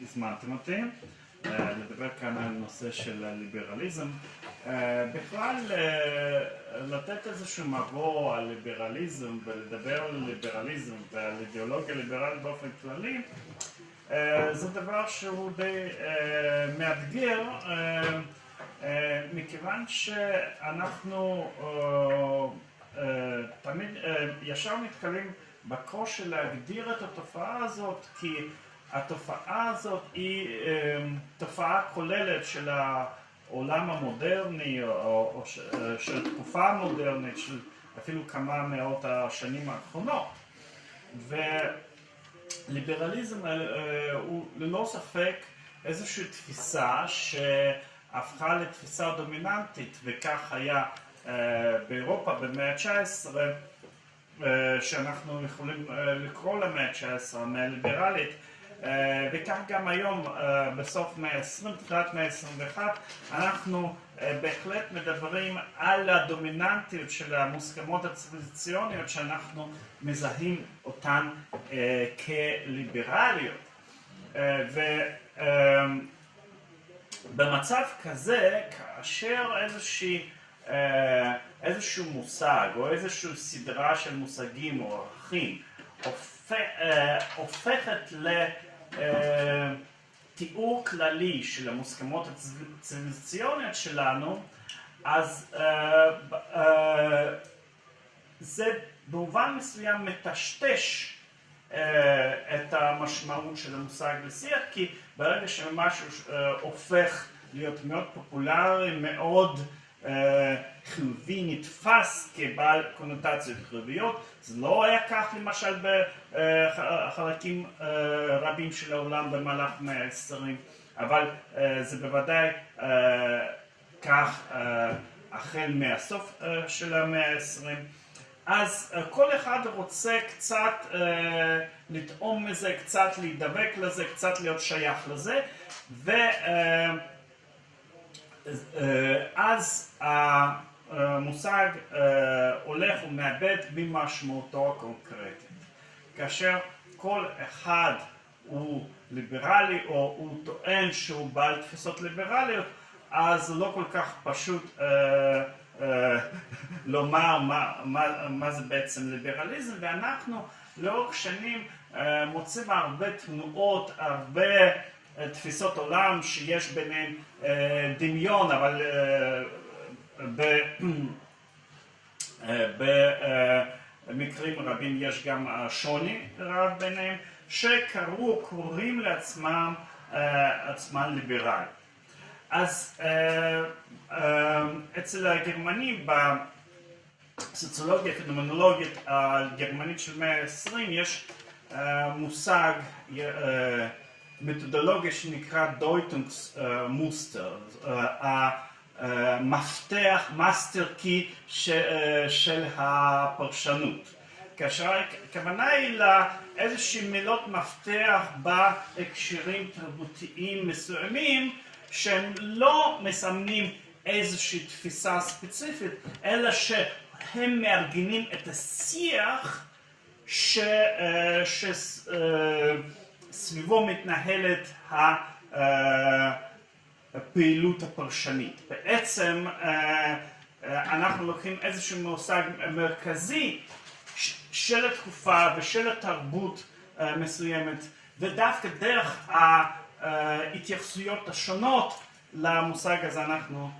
שהזמנתם אותי לדבר כאן על נושא של ליברליזם. בכלל, לתת איזשהו מבוא על ליברליזם ולדבר על ליברליזם ועל אידיאולוגיה ליברלית באופן כללי, זה דבר שהוא די מאתגר, מכיוון שאנחנו תמיד ישר נתקלים בקושי להגדיר את התופעה הזאת, כי התופעה הזאת היא תופעה כוללת של העולם המודרני או של תקופה המודרנית של אפילו כמה מאות השנים האחרונות. וליברליזם הוא ללא ספק איזושהי תפיסה שהפכה לתפיסה דומיננטית וכך היה באירופה במאה ה-19 שאנחנו יכולים לקרוא למאה ה-19 המאה הליברלית וכך גם היום בסוף מאה ה-20, תחילת מאה ה-21 אנחנו בהחלט מדברים על הדומיננטיות של המוסכמות הציוויליזציוניות שאנחנו מזהים אותן כליברליות. ובמצב כזה כאשר איזושהי איזשהו מושג או איזושהי סדרה של מושגים או ערכים הופכת לתיאור כללי של המוסכמות הציוויליזציוניות שלנו אז זה במובן מסוים מטשטש את המשמעות של המושג לשיח כי ברגע שמשהו הופך להיות מאוד פופולרי, מאוד חיובי, נתפס כבעל קונוטציות חיוביות, זה לא היה כך למשל בחלקים רבים של העולם במהלך מאה העשרים, אבל זה בוודאי כך החל מהסוף של המאה העשרים. אז כל אחד רוצה קצת לטעום מזה, קצת להידבק לזה, קצת להיות שייך לזה ואז המושג הולך ומאבד ממשמעותו הקונקרטית. כאשר כל אחד הוא ליברלי או הוא טוען שהוא בעל תפיסות ליברליות אז לא כל כך פשוט לומר מה זה בעצם ליברליזם ואנחנו לאורך שנים מוצאים הרבה תנועות, הרבה תפיסות עולם שיש ביניהן דמיון אבל במקרים רבים יש גם שוני רב ביניהם שקראו, קוראים לעצמם עצמם ליברל. אז אצל הגרמנים בסוציולוגיה פנומנולוגית הגרמנית של מאה העשרים יש מושג מתודולוגיה שנקרא Deutungsmuster, המפתח, master key של הפרשנות. כאשר הכוונה היא לאיזושהי מילות מפתח בהקשרים תרבותיים מסוימים שהם לא מסמנים איזושהי תפיסה ספציפית אלא שהם מארגנים את השיח שסביבו מתנהלת הפעילות הפרשנית. בעצם אנחנו לוקחים איזשהו מושג מרכזי של התקופה ושל התרבות מסוימת ודווקא דרך ההתייחסויות השונות למושג הזה אנחנו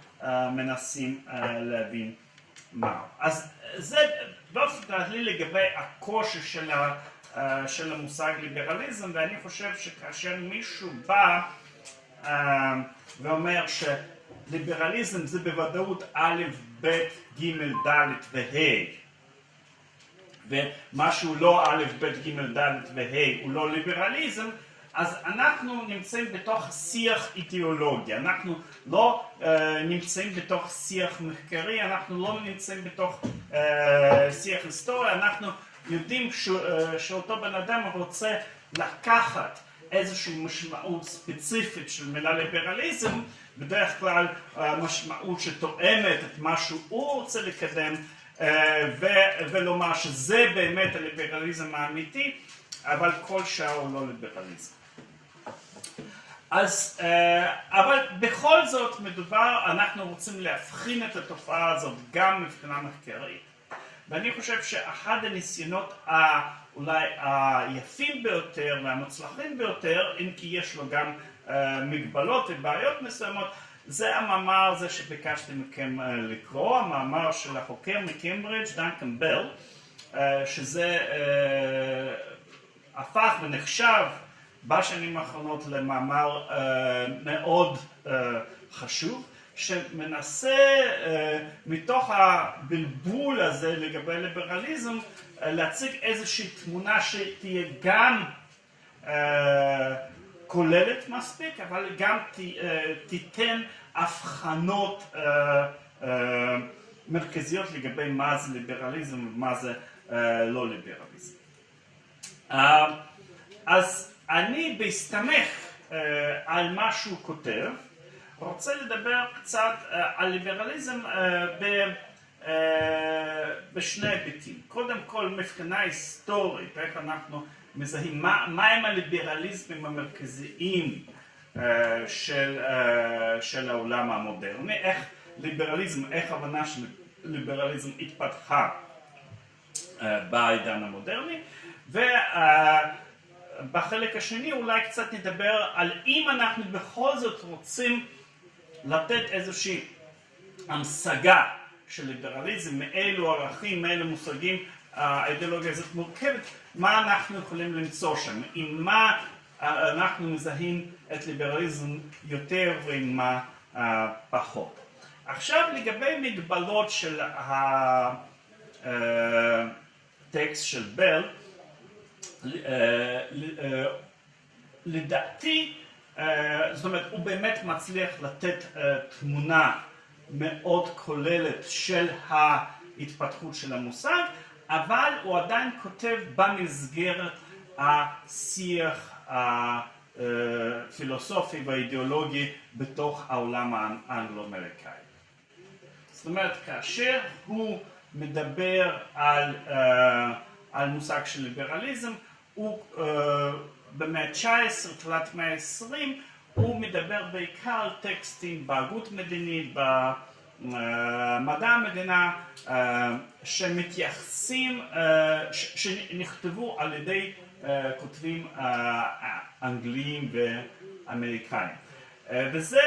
מנסים להבין מהו. אז זה באופן כללי לגבי הקושי של המושג ליברליזם ואני חושב שכאשר מישהו בא ואומר שליברליזם זה בוודאות א', ב', ג', ד' וה' ומשהו לא א', ב', ג', ד' וה' הוא לא ליברליזם אז אנחנו נמצאים בתוך שיח אידיאולוגי, אנחנו לא נמצאים בתוך שיח מחקרי, אנחנו לא נמצאים בתוך שיח היסטורי, אנחנו יודעים שאותו בן אדם רוצה לקחת איזושהי משמעות ספציפית של מילה ליברליזם, בדרך כלל משמעות שתואמת את מה שהוא רוצה לקדם ולומר שזה באמת הליברליזם האמיתי אבל כל שאר הוא לא ליברליזם. אז, אבל בכל זאת מדובר, אנחנו רוצים להבחין את התופעה הזאת גם מבחינה מחקרית, ואני חושב שאחד הניסיונות אולי היפים ביותר והמוצלחים ביותר, אם כי יש לו גם מגבלות ובעיות מסוימות, זה המאמר הזה שביקשתי מכם לקרוא, המאמר של החוקר מקיימברידג' דנקן בל, שזה הפך ונחשב בשנים האחרונות למאמר מאוד חשוב, שמנסה מתוך הבלבול הזה לגבי ליברליזם להציג איזושהי תמונה שתהיה גם כוללת מספיק, אבל גם תיתן הבחנות מרכזיות לגבי מה זה ליברליזם ומה זה לא ליברליזם. אז אני בהסתמך על מה שהוא כותב, רוצה לדבר קצת על ליברליזם בשני היבטים. קודם כל מבחינה היסטורית, איך אנחנו מזהים, מהם הליברליזמים המרכזיים של, של העולם המודרני, איך ליברליזם, איך הבנה של ליברליזם התפתחה בעידן המודרני, ובחלק השני אולי קצת נדבר על אם אנחנו בכל זאת רוצים לתת איזושהי המשגה של ליברליזם, מאילו ערכים, מאילו מושגים האידיאולוגיה הזאת מורכבת, מה אנחנו יכולים למצוא שם, עם מה אנחנו מזהים את ליברליזם יותר ועם מה פחות. עכשיו לגבי מגבלות של הטקסט של בל, לדעתי, זאת אומרת, הוא באמת מצליח לתת תמונה מאוד כוללת של ההתפתחות של המושג, אבל הוא עדיין כותב במסגרת השיח הפילוסופי והאידיאולוגי בתוך העולם האנגלו-אמריקאי. זאת אומרת, כאשר הוא מדבר על, על מושג של ליברליזם, הוא במאה ה-19, תחילת מאה ה-20, הוא מדבר בעיקר טקסטים בהגות מדינית, במדע המדינה, שמתייחסים, שנכתבו על ידי כותבים אנגליים ואמריקאים. וזה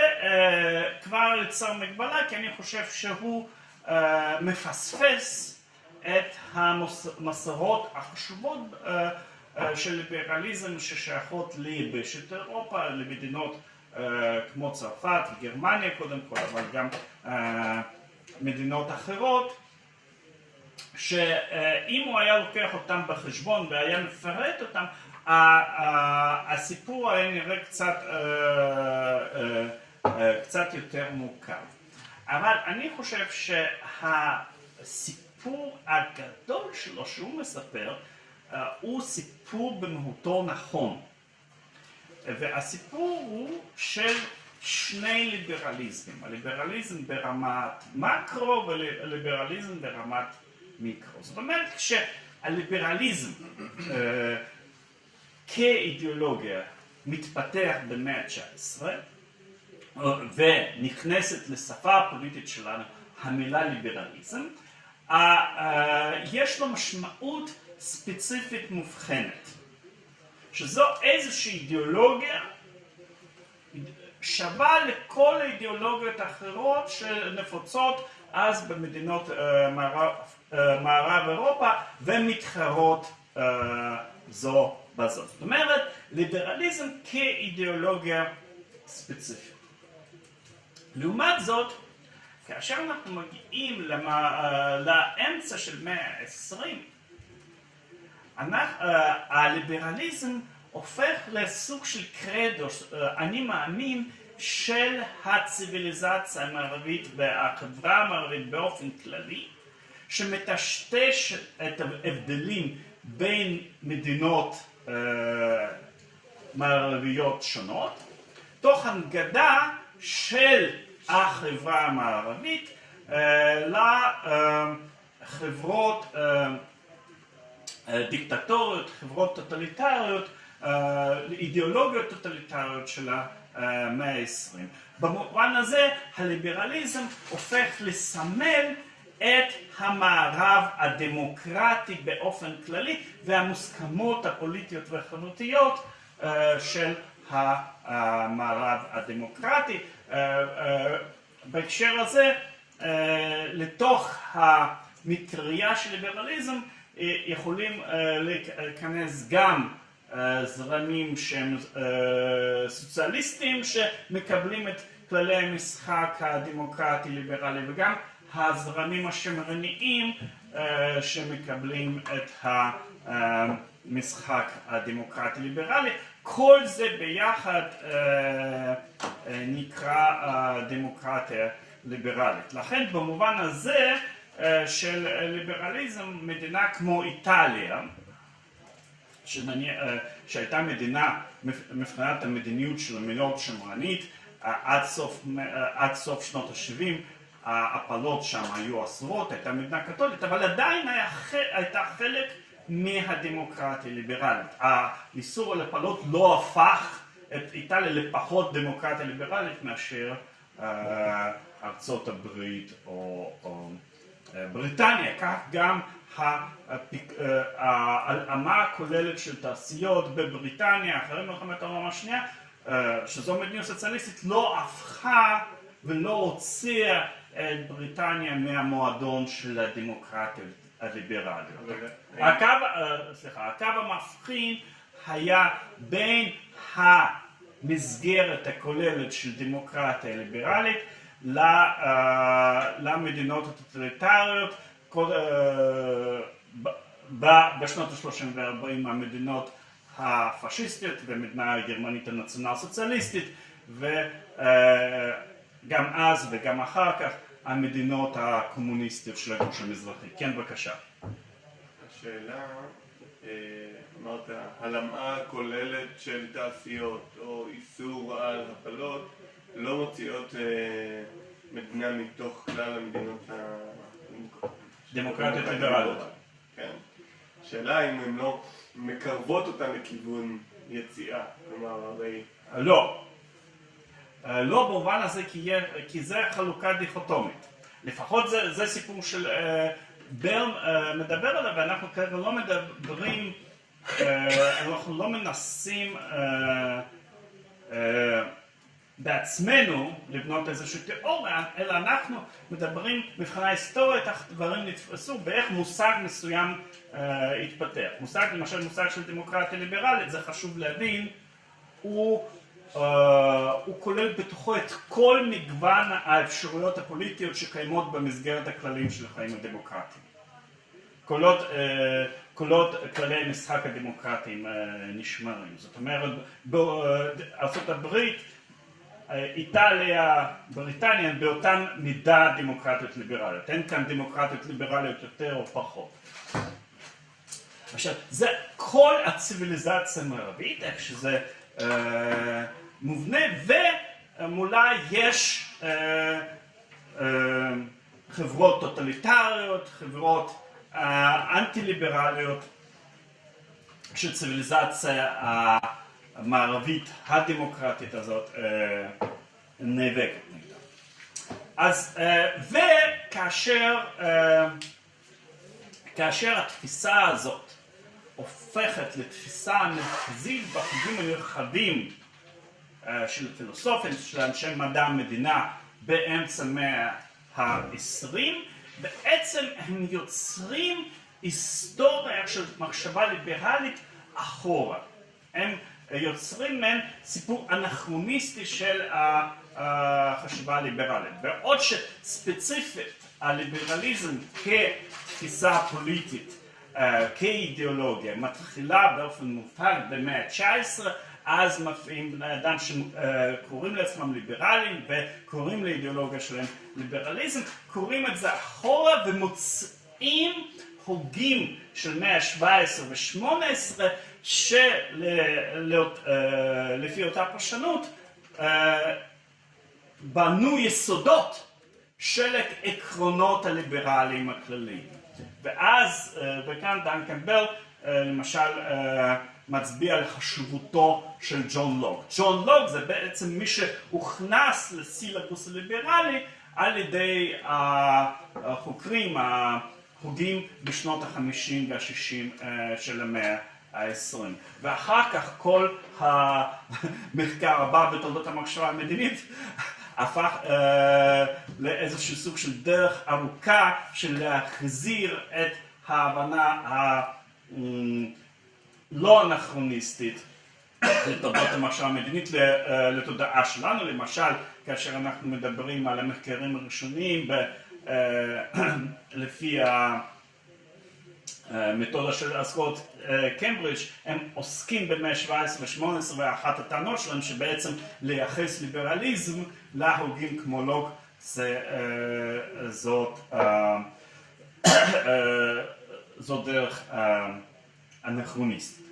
כבר יצר מגבלה, כי אני חושב שהוא מפספס את המסורות החשובות של ליברליזם ששייכות ליבשת אירופה, למדינות כמו צרפת וגרמניה קודם כל, אבל גם מדינות אחרות, שאם הוא היה לוקח אותם בחשבון והיה מפרט אותם, הסיפור היה נראה קצת, קצת יותר מורכב. אבל אני חושב שהסיפור הגדול שלו שהוא מספר הוא סיפור במהותו נכון. והסיפור הוא של שני ליברליזמים, הליברליזם ברמת מקרו וליברליזם ברמת מיקרו. זאת אומרת, כשהליברליזם כאידיאולוגיה מתפתח במאה ה-19 ונכנסת לשפה הפוליטית שלנו המילה ליברליזם, יש לו משמעות ספציפית מובחנת, שזו איזושהי אידיאולוגיה שווה לכל האידיאולוגיות האחרות שנפוצות אז במדינות מערב, מערב אירופה ומתחרות זו בזו. זאת אומרת, ליברליזם כאידיאולוגיה ספציפית. לעומת זאת, כאשר אנחנו מגיעים לאמצע של מאה ה-20, הליברליזם הופך לסוג של קרדו, אני מאמין, של הציוויליזציה המערבית והחברה המערבית באופן כללי, שמטשטש את ההבדלים בין מדינות מערביות שונות, תוך הנגדה של החברה המערבית לחברות דיקטטוריות, חברות טוטליטריות, אידיאולוגיות טוטליטריות של המאה העשרים. במובן הזה הליברליזם הופך לסמל את המערב הדמוקרטי באופן כללי והמוסכמות הפוליטיות והחברתיות של המערב הדמוקרטי. בהקשר הזה לתוך המטריה של ליברליזם יכולים להיכנס גם זרמים שהם סוציאליסטים שמקבלים את כללי המשחק הדמוקרטי ליברלי וגם הזרמים השמרניים שמקבלים את המשחק הדמוקרטי ליברלי. כל זה ביחד נקרא דמוקרטיה ליברלית. לכן במובן הזה של ליברליזם מדינה כמו איטליה שהייתה מדינה מבחינת המדיניות של המדינות שמרנית עד סוף, עד סוף שנות ה-70 ההפלות שם היו עשרות, הייתה מדינה קתולית, אבל עדיין היה, הייתה חלק מהדמוקרטיה הליברלית. האיסור על הפלות לא הפך את איטליה לפחות דמוקרטיה ליברלית מאשר ארצות הברית או, או בריטניה, כך גם ההלאמה הכוללת של תעשיות בבריטניה אחרי מלחמת העולם השנייה, שזו מדיניות סוציאליסטית, לא הפכה ולא הוציאה את בריטניה מהמועדון של הדמוקרטיות הליברליות. הקו, סליחה, הקו המבחין היה בין המסגרת הכוללת של דמוקרטיה ליברלית למדינות הטוטליטריות בשנות ה-30 וה-40 המדינות הפשיסטיות והמדינה הגרמנית הנציונל סוציאליסטית וגם אז וגם אחר כך המדינות הקומוניסטיות של הגוש המזרחי. כן בבקשה. השאלה, אמרת, הלמאה כוללת של תעשיות או איסור על הפלות לא מוציאות מדינה מתוך כלל המדינות דמוקרטיות ליברליות. כן. השאלה אם הן לא מקרבות אותן לכיוון יציאה, כלומר הרי... לא. לא במובן הזה כי זה חלוקה דיכוטומית. לפחות זה, זה סיפור של ברם מדבר עליו ואנחנו כרגע לא מדברים, אנחנו לא מנסים בעצמנו לבנות איזושהי תיאוריה, אלא אנחנו מדברים מבחינה היסטורית איך דברים נתפסו באיך מושג מסוים התפתח. מושג, למשל מושג של דמוקרטיה ליברלית, זה חשוב להבין, הוא, הוא כולל בתוכו את כל מגוון האפשרויות הפוליטיות שקיימות במסגרת הכללים של החיים הדמוקרטיים. קולות, קולות כללי המשחק הדמוקרטיים נשמרים. זאת אומרת, בארצות איטליה, בריטניה, באותן מידה דמוקרטיות ליברליות. אין כאן דמוקרטיות ליברליות יותר או פחות. עכשיו, זה כל הציוויליזציה המערבית, איך שזה אה, מובנה, ומולה יש אה, אה, חברות טוטליטריות, חברות אה, אנטי-ליברליות, שציוויליזציה אה, המערבית הדמוקרטית הזאת נאבקת נגדה. אז וכאשר כאשר התפיסה הזאת הופכת לתפיסה מרכזית בחוגים הנרחבים של פילוסופים, של אנשי מדע המדינה באמצע המאה העשרים, בעצם הם יוצרים היסטוריה של מחשבה ליברלית אחורה. הם יוצרים מעין סיפור אנכרוניסטי של החשיבה הליברלית. בעוד שספציפית הליברליזם כתפיסה פוליטית, כאידיאולוגיה, מתחילה באופן מובהק במאה ה-19, אז מפעים בני אדם שקוראים לעצמם ליברלים וקוראים לאידיאולוגיה שלהם ליברליזם, קוראים את זה אחורה ומוצאים הוגים של מאה ה-17 ו-18 שלפי אותה פרשנות בנו יסודות של עקרונות הליברליים הכלליים. ואז, וכאן דנקן בל אה, למשל אה, מצביע על חשיבותו של ג'ון לוק. ג'ון לוק זה בעצם מי שהוכנס לסילבוס הליברלי על ידי החוקרים, ההוגים בשנות החמישים והשישים של המאה העשרים. ואחר כך כל המחקר הבא בתולדות המחשבה המדינית הפך אה, לאיזשהו סוג של דרך ארוכה של להחזיר את ההבנה הלא אנכרוניסטית לתולדות המחשבה המדינית לתודעה שלנו, למשל כאשר אנחנו מדברים על המחקרים הראשונים לפי המתודה של השכלות קיימברידג' הם עוסקים במאה ה-17 ו-18 ואחת הטענות שלהם שבעצם לייחס ליברליזם להוגים כמו לוק זאת זאת דרך אנכרוניסטית.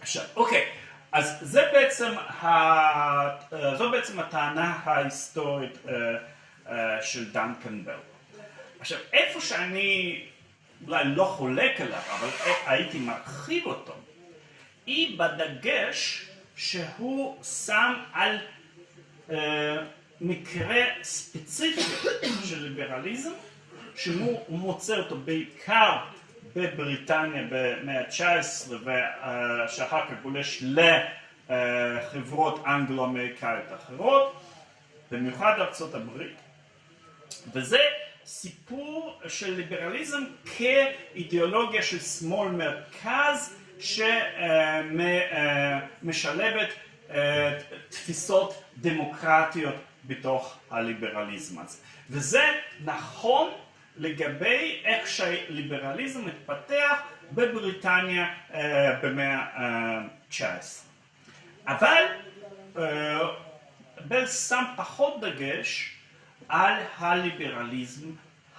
עכשיו, אוקיי, אז זה בעצם, זו בעצם הטענה ההיסטורית של דנקן בל. עכשיו, איפה שאני אולי לא חולק עליו, אבל הייתי מרחיב אותו, היא בדגש שהוא שם על מקרה ספציפי של ליברליזם, שהוא מוצא אותו בעיקר בבריטניה במאה ה-19 ושאחר כך גולש לחברות אנגלו-אמריקאיות אחרות, במיוחד ארצות הברית, וזה סיפור של ליברליזם כאידיאולוגיה של שמאל מרכז שמשלבת תפיסות דמוקרטיות בתוך הליברליזם הזה. וזה נכון לגבי איך שהליברליזם מתפתח בבריטניה במאה ה-19. אבל בל שם פחות דגש על הליברליזם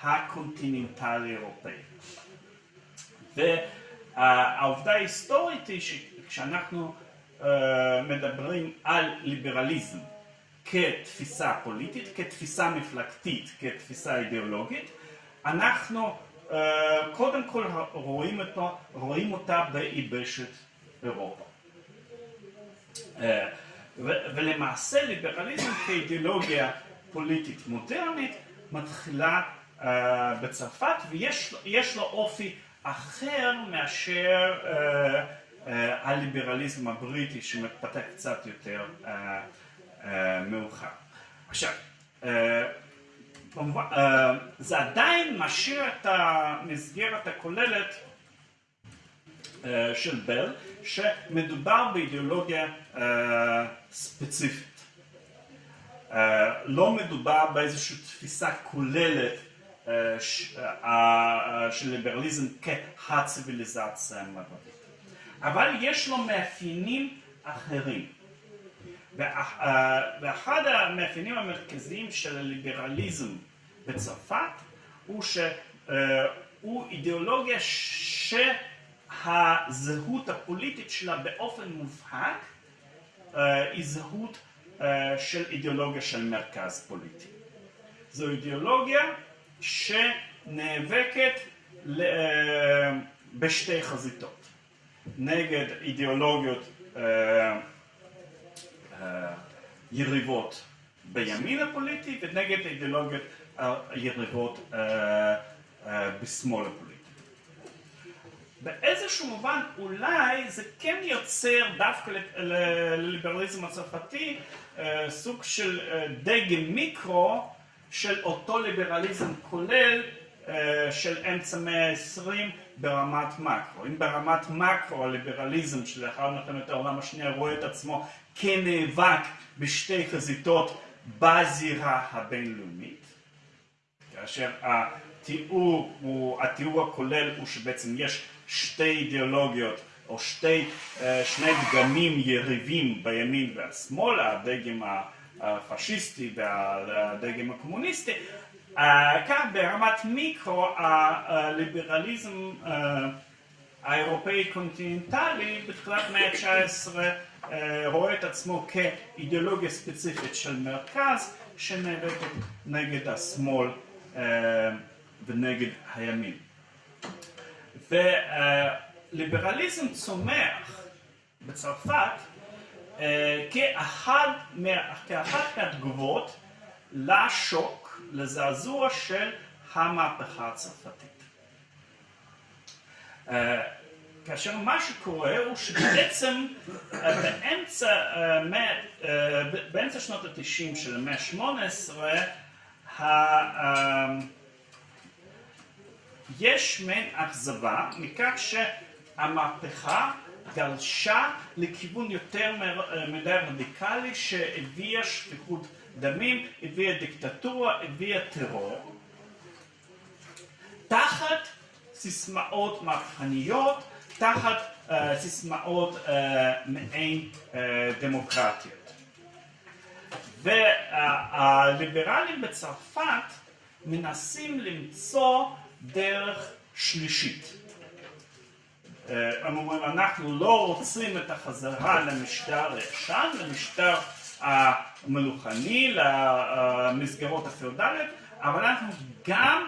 הקונטיננטלי אירופאי. והעובדה ההיסטורית היא שכשאנחנו מדברים על ליברליזם כתפיסה פוליטית, כתפיסה מפלגתית, כתפיסה אידיאולוגית, אנחנו קודם כל רואים, אותו, רואים אותה ביבשת אירופה. ולמעשה ליברליזם כאידיאולוגיה פוליטית מודרנית מתחילה uh, בצרפת ויש לו אופי אחר מאשר uh, uh, הליברליזם הבריטי שמתפתח קצת יותר uh, uh, מאוחר. עכשיו, uh, uh, זה עדיין משאיר את המסגרת הכוללת של בל, שמדובר באידיאולוגיה uh, ספציפית. לא מדובר באיזושהי תפיסה כוללת של ליברליזם כהציביליזציה המערבית. אבל יש לו מאפיינים אחרים. ואחד המאפיינים המרכזיים של הליברליזם בצרפת הוא שהוא אידיאולוגיה שהזהות הפוליטית שלה באופן מובהק היא זהות של אידיאולוגיה של מרכז פוליטי. זו אידיאולוגיה שנאבקת בשתי חזיתות, נגד אידיאולוגיות יריבות בימין הפוליטי ונגד אידיאולוגיות יריבות בשמאל הפוליטי. באיזשהו מובן אולי זה כן יוצר דווקא לליברליזם הצרפתי סוג של דגם מיקרו של אותו ליברליזם כולל של אמצע מאה העשרים ברמת מקרו. אם ברמת מקרו הליברליזם שלאחר מלחמת העולם השנייה רואה את עצמו כנאבק בשתי חזיתות בזירה הבינלאומית, כאשר התיאור, הוא, התיאור הכולל הוא שבעצם יש שתי אידיאולוגיות או שתי, שני דגמים יריבים בימין והשמאל, הדגם הפשיסטי והדגם הקומוניסטי, כך ברמת מיקרו הליברליזם האירופאי קונטיננטלי בתחילת מאה ה-19 רואה את עצמו כאידיאולוגיה ספציפית של מרכז שנאבקת נגד השמאל ונגד הימין. ליברליזם צומח בצרפת אה, כאחד, כאחת מהתגובות לשוק, לזעזוע של המהפכה הצרפתית. אה, כאשר מה שקורה הוא שבעצם אה, באמצע, באמצע שנות התשעים של המאה ה-18 יש מעין אכזבה מכך שהמהפכה גלשה לכיוון יותר מדי רדיקלי שהביאה שפיכות דמים, הביאה דיקטטורה, הביאה טרור. תחת סיסמאות מהפכניות, תחת uh, סיסמאות uh, מעין uh, דמוקרטיות. והליברלים בצרפת מנסים למצוא דרך שלישית. הם אומרים, אנחנו לא רוצים את החזרה למשטר הישן, למשטר המלוכני, למסגרות הפיאודליות, אבל אנחנו גם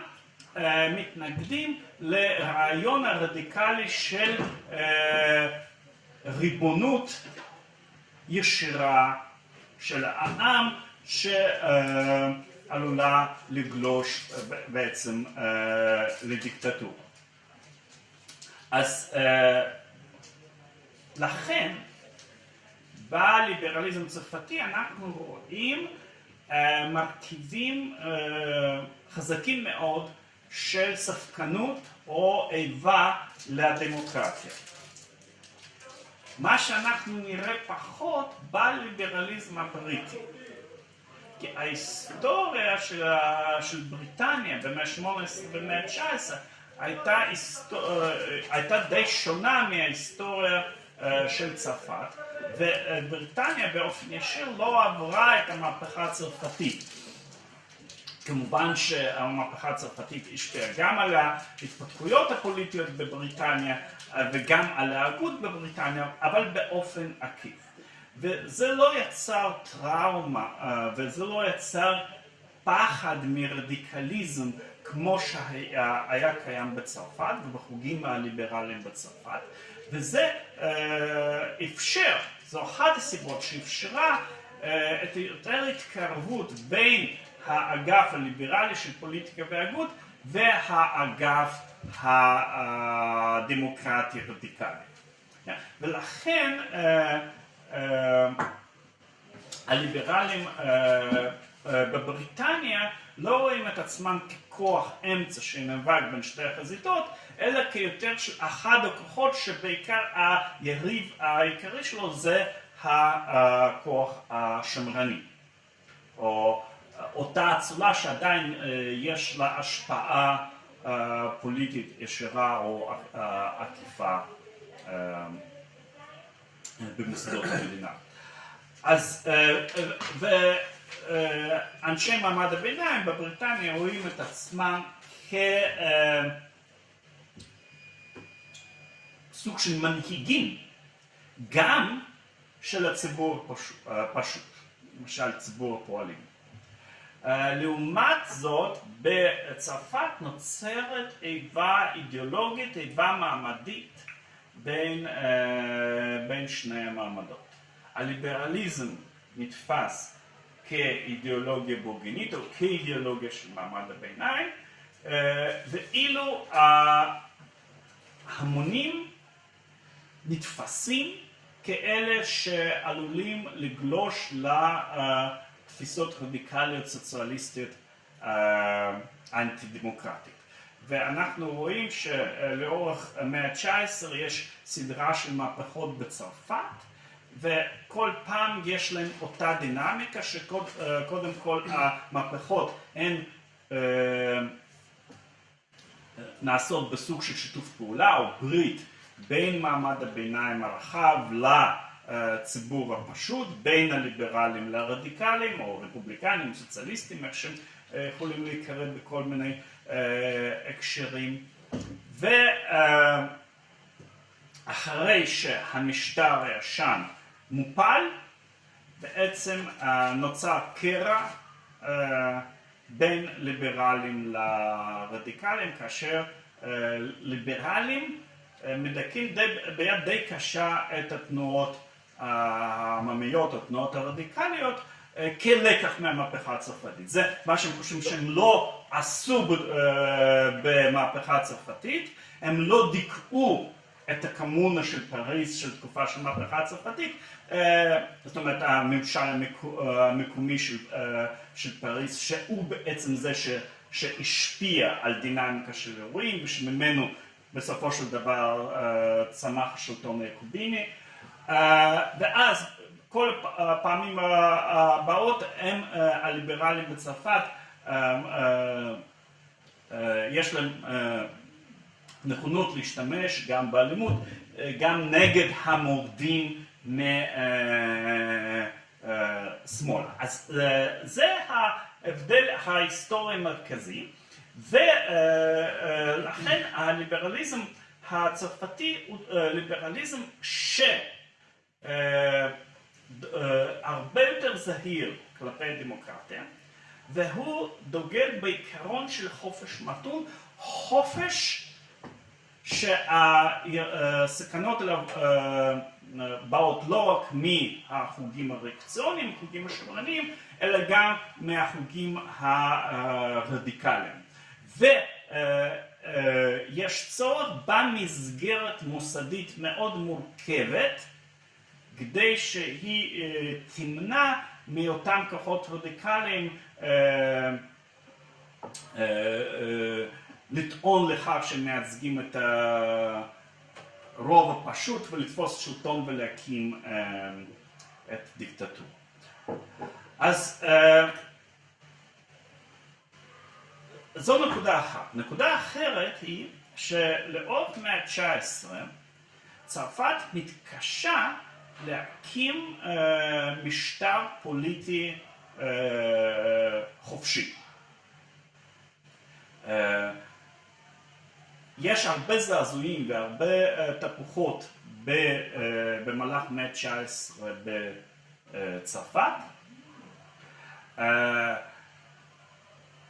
uh, מתנגדים לרעיון הרדיקלי של uh, ריבונות ישירה של העם שעלולה לגלוש בעצם לדיקטטורה. אז uh, לכן בליברליזם הצרפתי אנחנו רואים uh, מרכיבים uh, חזקים מאוד של ספקנות או איבה לדמוקרטיה. מה שאנחנו נראה פחות בליברליזם הבריטי. כי ההיסטוריה של, של בריטניה במאה ה-18 ובמאה ה-19 הייתה, היסטור... הייתה די שונה מההיסטוריה של צרפת, ובריטניה באופן ישיר לא עברה את המהפכה הצרפתית. כמובן שהמהפכה הצרפתית השפיעה גם על ההתפתחויות הפוליטיות בבריטניה וגם על ההגות בבריטניה, אבל באופן עקיף. וזה לא יצר טראומה וזה לא יצר פחד מרדיקליזם כמו שהיה קיים בצרפת ובחוגים הליברליים בצרפת, וזה אפשר, זו אחת הסיבות שאפשרה את יותר התקרבות בין האגף הליברלי של פוליטיקה והגות והאגף הדמוקרטי רדיקלי. ולכן הליברלים בבריטניה לא רואים את עצמם ככוח אמצע שנאבק בין שתי החזיתות, אלא כיותר אחד הכוחות שבעיקר היריב העיקרי שלו זה הכוח השמרני, או אותה אצולה שעדיין יש לה השפעה פוליטית ישירה או עקיפה במוסדות המדינה. אז ואנשי מעמד הביניים בבריטניה רואים את עצמם כסוג של מנהיגים גם של הציבור הפשוט, למשל ציבור הפועלים. לעומת זאת בצרפת נוצרת איבה אידיאולוגית, איבה מעמדית בין, בין שני המעמדות. הליברליזם נתפס כאידיאולוגיה בורגנית או כאידיאולוגיה של מעמד הביניים, ואילו ההמונים נתפסים כאלה שעלולים לגלוש לתפיסות רדיקליות סוציאליסטיות אנטי דמוקרטית. ואנחנו רואים שלאורך המאה ה-19 יש סדרה של מהפכות בצרפת וכל פעם יש להם אותה דינמיקה שקודם כל המהפכות הן נעשות בסוג של שיתוף פעולה או ברית בין מעמד הביניים הרחב לציבור הפשוט, בין הליברלים לרדיקלים או רפובליקנים, סוציאליסטים, איך שהם יכולים להיקרא בכל מיני הקשרים. ואחרי שהמשטר הישן מופל, בעצם נוצר קרע בין ליברלים לרדיקלים, כאשר ליברלים מדכאים ביד די קשה את התנועות העממיות, התנועות הרדיקליות, כלקח מהמהפכה הצרפתית. זה מה שהם חושבים שהם לא עשו במהפכה הצרפתית, הם לא דיכאו את הקמונה של פריז של תקופה של מהפכה הצרפתית, זאת אומרת הממשל המקומי של, של פריז שהוא בעצם זה ש, שהשפיע על דינמיקה של אירועים ושממנו בסופו של דבר צמח השלטון היעקוביני ואז כל הפעמים הבאות הם הליברלים בצרפת יש להם נכונות להשתמש גם באלימות, גם נגד המורדים משמאלה. אז זה ההבדל ההיסטורי המרכזי ולכן הליברליזם הצרפתי הוא ליברליזם שהרבה יותר זהיר כלפי הדמוקרטיה והוא דוגל בעיקרון של חופש מתון, חופש שהסכנות אליו באות לא רק מהחוגים הריאקציוניים, החוגים השמרניים, אלא גם מהחוגים הרדיקליים. ויש צורך במסגרת מוסדית מאוד מורכבת כדי שהיא תמנע מאותם כוחות רדיקליים לטעון לכך שהם מייצגים את הרוב הפשוט ולתפוס שלטון ולהקים את דיקטטורה. אז זו נקודה אחת. נקודה אחרת היא שלאורך המאה ה-19 צרפת מתקשה להקים משטר פוליטי חופשי. יש הרבה זעזועים והרבה תפוחות במהלך המאה ה-19 בצרפת.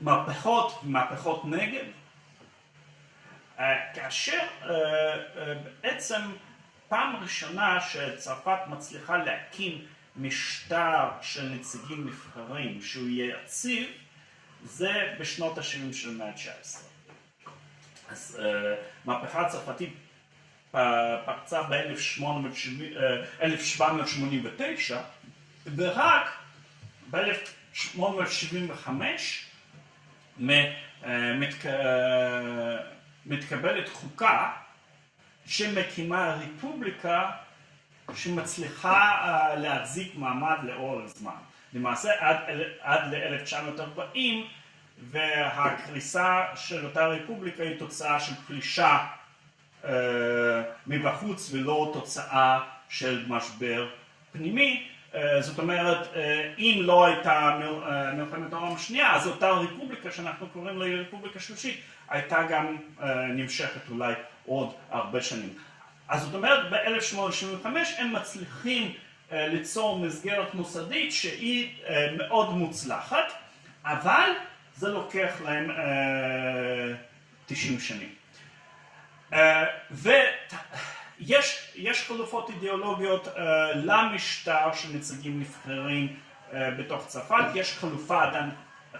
מהפכות, מהפכות נגד, כאשר בעצם פעם ראשונה שצרפת מצליחה להקים משטר של נציגים נבחרים שהוא יהיה יציב זה בשנות ה-70 של המאה ה-19. אז מהפכה הצרפתית פרצה ב-1789 ורק ב-1875 מתקבלת חוקה שמקימה רפובליקה שמצליחה להחזיק מעמד לאורך זמן. למעשה עד ל-1940 והקריסה של אותה רפובליקה היא תוצאה של פלישה מבחוץ ולא תוצאה של משבר פנימי. זאת אומרת, אם לא הייתה מלחמת העולם השנייה, אז אותה רפובליקה שאנחנו קוראים לה רפובליקה שלישית הייתה גם נמשכת אולי עוד הרבה שנים. אז זאת אומרת, ב-1875 הם מצליחים ליצור מסגרת מוסדית שהיא מאוד מוצלחת, אבל זה לוקח להם 90 שנים. ויש חלופות אידיאולוגיות למשטר של נציגים נבחרים בתוך צרפת, יש חלופה עדיין,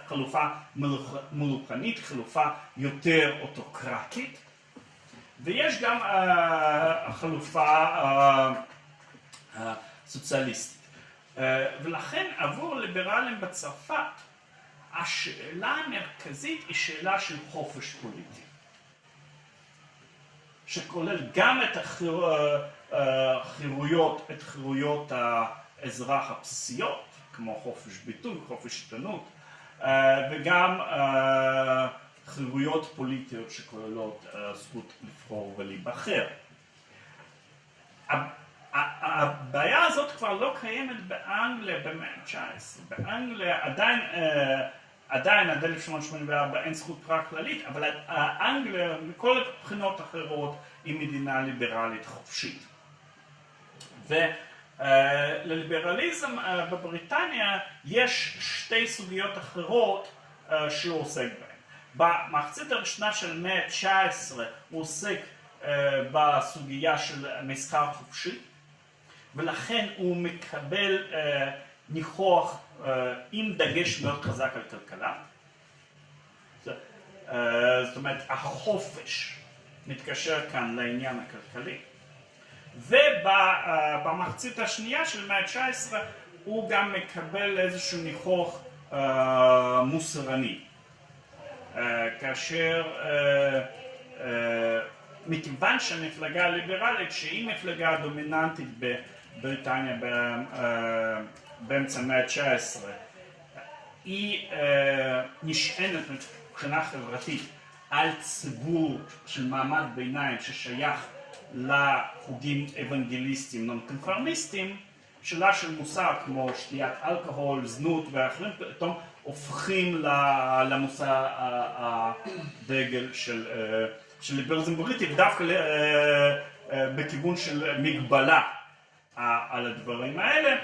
חלופה מלוכנית, חלופה יותר אוטוקרטית, ויש גם חלופה סוציאליסטית. ולכן עבור ליברלים בצרפת השאלה המרכזית היא שאלה של חופש פוליטי. שכולל גם את החירויות, את חירויות האזרח הבסיסיות, כמו חופש ביטוי, חופש עיתונות, וגם חירויות פוליטיות שכוללות זכות לבחור ולהיבחר. הבעיה הזאת כבר לא קיימת באנגליה במאה ה-19. באנגליה עדיין, עדיין עד 1884 אין זכות בחירה כללית, אבל אנגליה מכל הבחינות האחרות היא מדינה ליברלית חופשית. ולליברליזם בבריטניה יש שתי סוגיות אחרות שהוא עוסק בהן. במחצית הראשונה של המאה ה-19 הוא עוסק אה, בסוגיה של מסחר חופשי, ולכן הוא מקבל אה, ניחוח אה, עם דגש מאוד חזק על כלכלה. אה, זאת אומרת, החופש מתקשר כאן לעניין הכלכלי. ובמחצית השנייה של המאה ה-19 הוא גם מקבל איזשהו ניחוח אה, מוסרני. אה, כאשר אה, אה, מכיוון שהמפלגה הליברלית שהיא מפלגה דומיננטית בבריטניה באמצע המאה ה-19. היא אה, נשענת מבחינה חברתית על ציבור של מעמד ביניים ששייך לחוגים אוונגליסטיים נון-קונפרמיסטיים, שאלה של מושג כמו שתיית אלכוהול, זנות ואחרים פתאום הופכים למושא הדגל של, של ליברליזם בריטי ודווקא בכיוון של מגבלה על הדברים האלה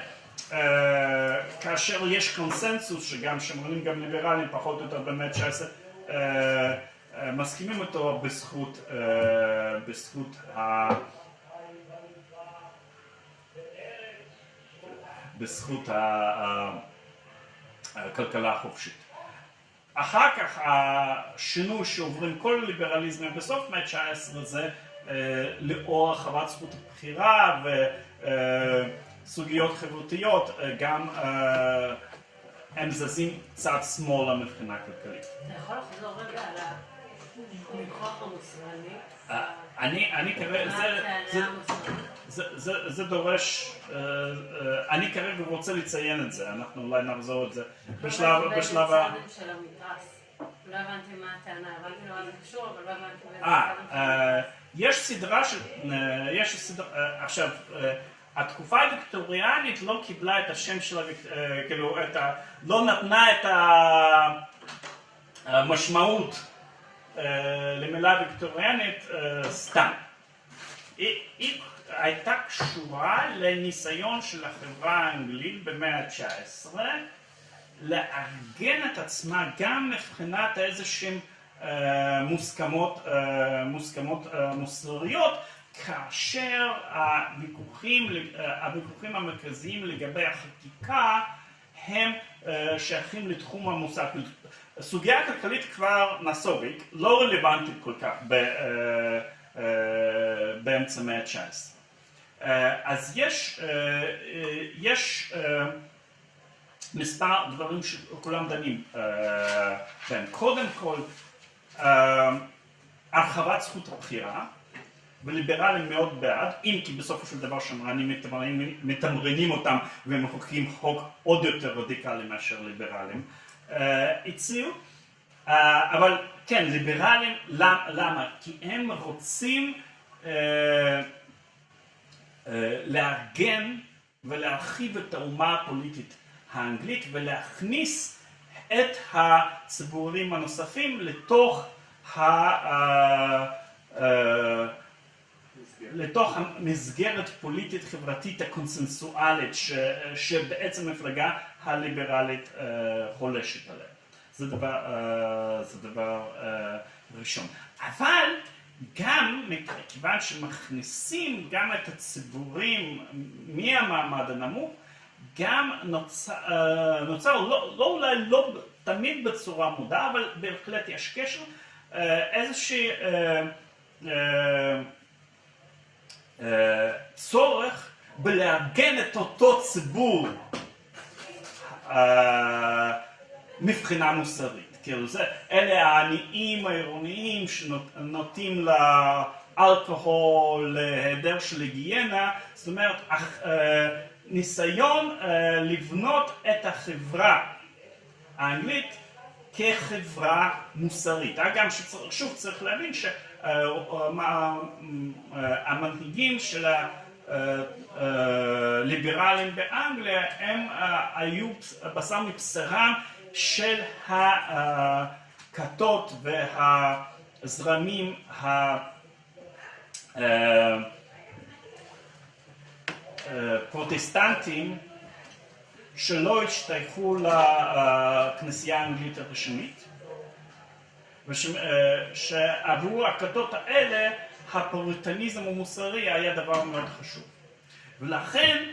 כאשר יש קונסנזוס שגם שמרנים גם ליברלים פחות או יותר במאה ה-19 מסכימים אותו בזכות, בזכות ה... בזכות הכלכלה החופשית. אחר כך השינוי שעוברים כל הליברליזם בסוף המאה ה-19 זה לאור הרחבת זכות הבחירה וסוגיות חברתיות גם הם זזים קצת שמאלה מבחינה כלכלית. אתה יכול לחזור רגע על הניחוח המוסרני? אני כרגע, זה דורש, אני כרגע רוצה לציין את זה, אנחנו אולי נחזור את זה בשלב, ה... לא הבנתי מה הטענה, הבנתי למה זה קשור, אבל לא הבנתי אה, יש סדרה של, יש סדרה, עכשיו, התקופה הוויקטוריאנית לא קיבלה את השם של, כאילו, את ה... לא נתנה את המשמעות למילה ויקטוריאנית סתם. היא, היא הייתה קשורה לניסיון של החברה האנגלית במאה ה-19 לארגן את עצמה גם מבחינת איזה שהן מוסכמות, מוסכמות מוסריות כאשר הוויכוחים, הוויכוחים המרכזיים לגבי החקיקה הם שייכים לתחום המושג. הסוגיה הכלכלית כבר נסוגית, לא רלוונטית כל כך באמצע המאה ה-19. אז יש, יש מספר דברים שכולם דנים בהם. קודם כל, הרחבת זכות הבחירה, וליברלים מאוד בעד, אם כי בסופו של דבר שמרנים מתמרנים אותם ומחוקקים חוק עוד יותר רדיקלי מאשר ליברלים הציעו, אבל כן, ליברלים, למה? כי הם רוצים לארגן ולהרחיב את האומה הפוליטית האנגלית ולהכניס את הציבורים הנוספים לתוך ה... לתוך המסגרת פוליטית חברתית הקונסנסואלית שבעצם המפלגה הליברלית חולשת עליה. זה דבר, זה דבר ראשון. אבל גם מכיוון שמכניסים גם את הציבורים מהמעמד הנמוך, גם נוצר, נוצר לא, לא אולי לא תמיד בצורה מודעה, אבל בהחלט יש קשר, איזושהי צורך בלארגן את אותו ציבור מבחינה מוסרית. כאילו זה, אלה העניים העירוניים שנוטים לאלכוהול, להיעדר של היגיינה, זאת אומרת ניסיון לבנות את החברה האנגלית כחברה מוסרית. אגב, שוב צריך להבין שהמנהיגים של הליברלים באנגליה הם היו בשר מבשרם של הכתות והזרמים הפרוטסטנטיים שלא השתייכו לכנסייה האנגלית הראשונית ושעבור הכתות האלה הפוריטניזם המוסרי היה דבר מאוד חשוב. ולכן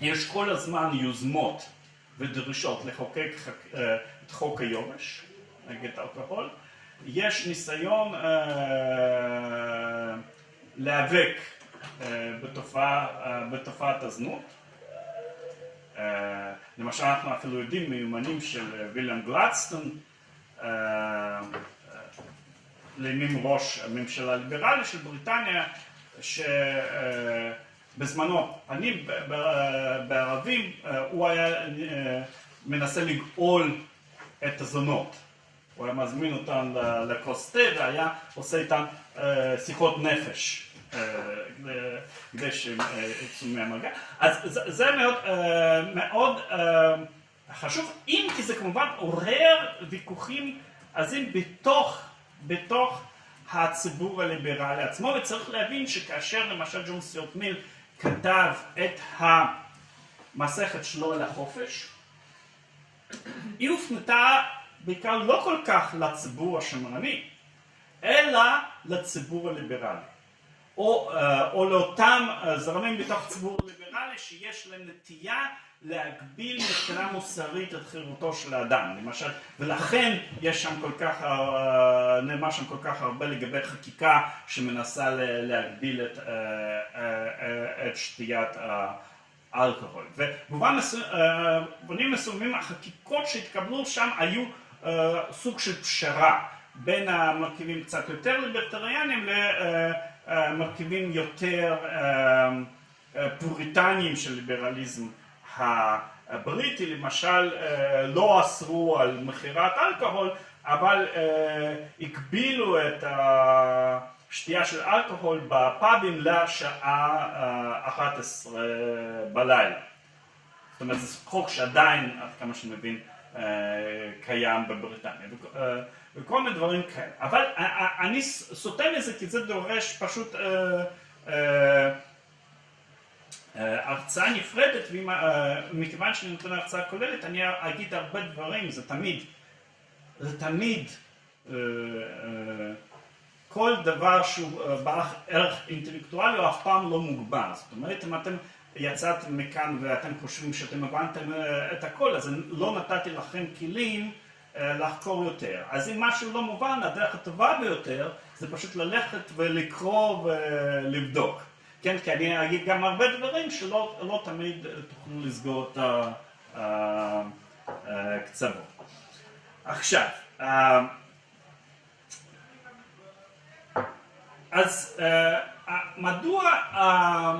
יש כל הזמן יוזמות ודרישות לחוקק אה, את חוק היובש נגד אלכוהול. יש ניסיון אה, להיאבק אה, בתופעה, אה, בתופעת הזנות. אה, למשל אנחנו אפילו יודעים מיומנים של אה, ויליאם גלדסטון, אה, אה, לימים ראש הממשלה הליברלי של בריטניה, שבזמנו, אני ב- ב- בערבים, אה, הוא היה אה, מנסה לגאול את הזונות. הוא היה מזמין אותן לכוס תה והיה עושה איתן אה, שיחות נפש. אה, כדי- שהם אה, יצאו מהמגע. אז זה, מאוד, אה, מאוד אה, חשוב, אם כי זה כמובן עורר ויכוחים עזים בתוך, בתוך הציבור הליברלי עצמו, וצריך להבין שכאשר למשל ג'ון סטיוט מיל כתב את המסכת שלו על החופש, היא הופנתה בעיקר לא כל כך לציבור השמרני, אלא לציבור הליברלי. או, אה, או לאותם אה, זרמים בתוך הציבור הליברלי שיש להם נטייה להגביל מבחינה מוסרית את חירותו של האדם, למשל, ולכן יש שם כל כך, אה, נאמר שם כל כך הרבה לגבי חקיקה שמנסה להגביל את, אה, אה, את שתיית האלכוהול. ובמובן מסוימים החקיקות שהתקבלו שם היו סוג של פשרה בין המרכיבים קצת יותר ליברטריאנים למרכיבים יותר פוריטניים של ליברליזם הבריטי, למשל אה, לא אסרו על מכירת אלכוהול, אבל אה, הגבילו את השתייה של אלכוהול בפאבים לשעה אה, 11 בלילה. זאת אומרת, זה חוק שעדיין, עד כמה שאני מבין, אה, קיים בבריטניה. וכ- אה, וכל מיני דברים כאלה. אבל אני סוטה מזה כי זה דורש פשוט אה, אה, אה, הרצאה נפרדת, ומכיוון שאני נותן הרצאה כוללת, אני אגיד הרבה דברים, זה תמיד, זה תמיד, אה, אה, כל דבר שהוא אה, בעל ערך אינטלקטואלי הוא אף פעם לא מוגבל. זאת אומרת, אם אתם יצאתם מכאן ואתם חושבים שאתם הבנתם אה, את הכל, אז לא נתתי לכם כלים אה, לחקור יותר. אז אם משהו לא מובן, הדרך הטובה ביותר זה פשוט ללכת ולקרוא ולבדוק. כן, כי אני אגיד גם הרבה דברים שלא לא תמיד אה, תוכלו לסגור את הקצוות. עכשיו, אה, אז אה, אה, מדוע, אה,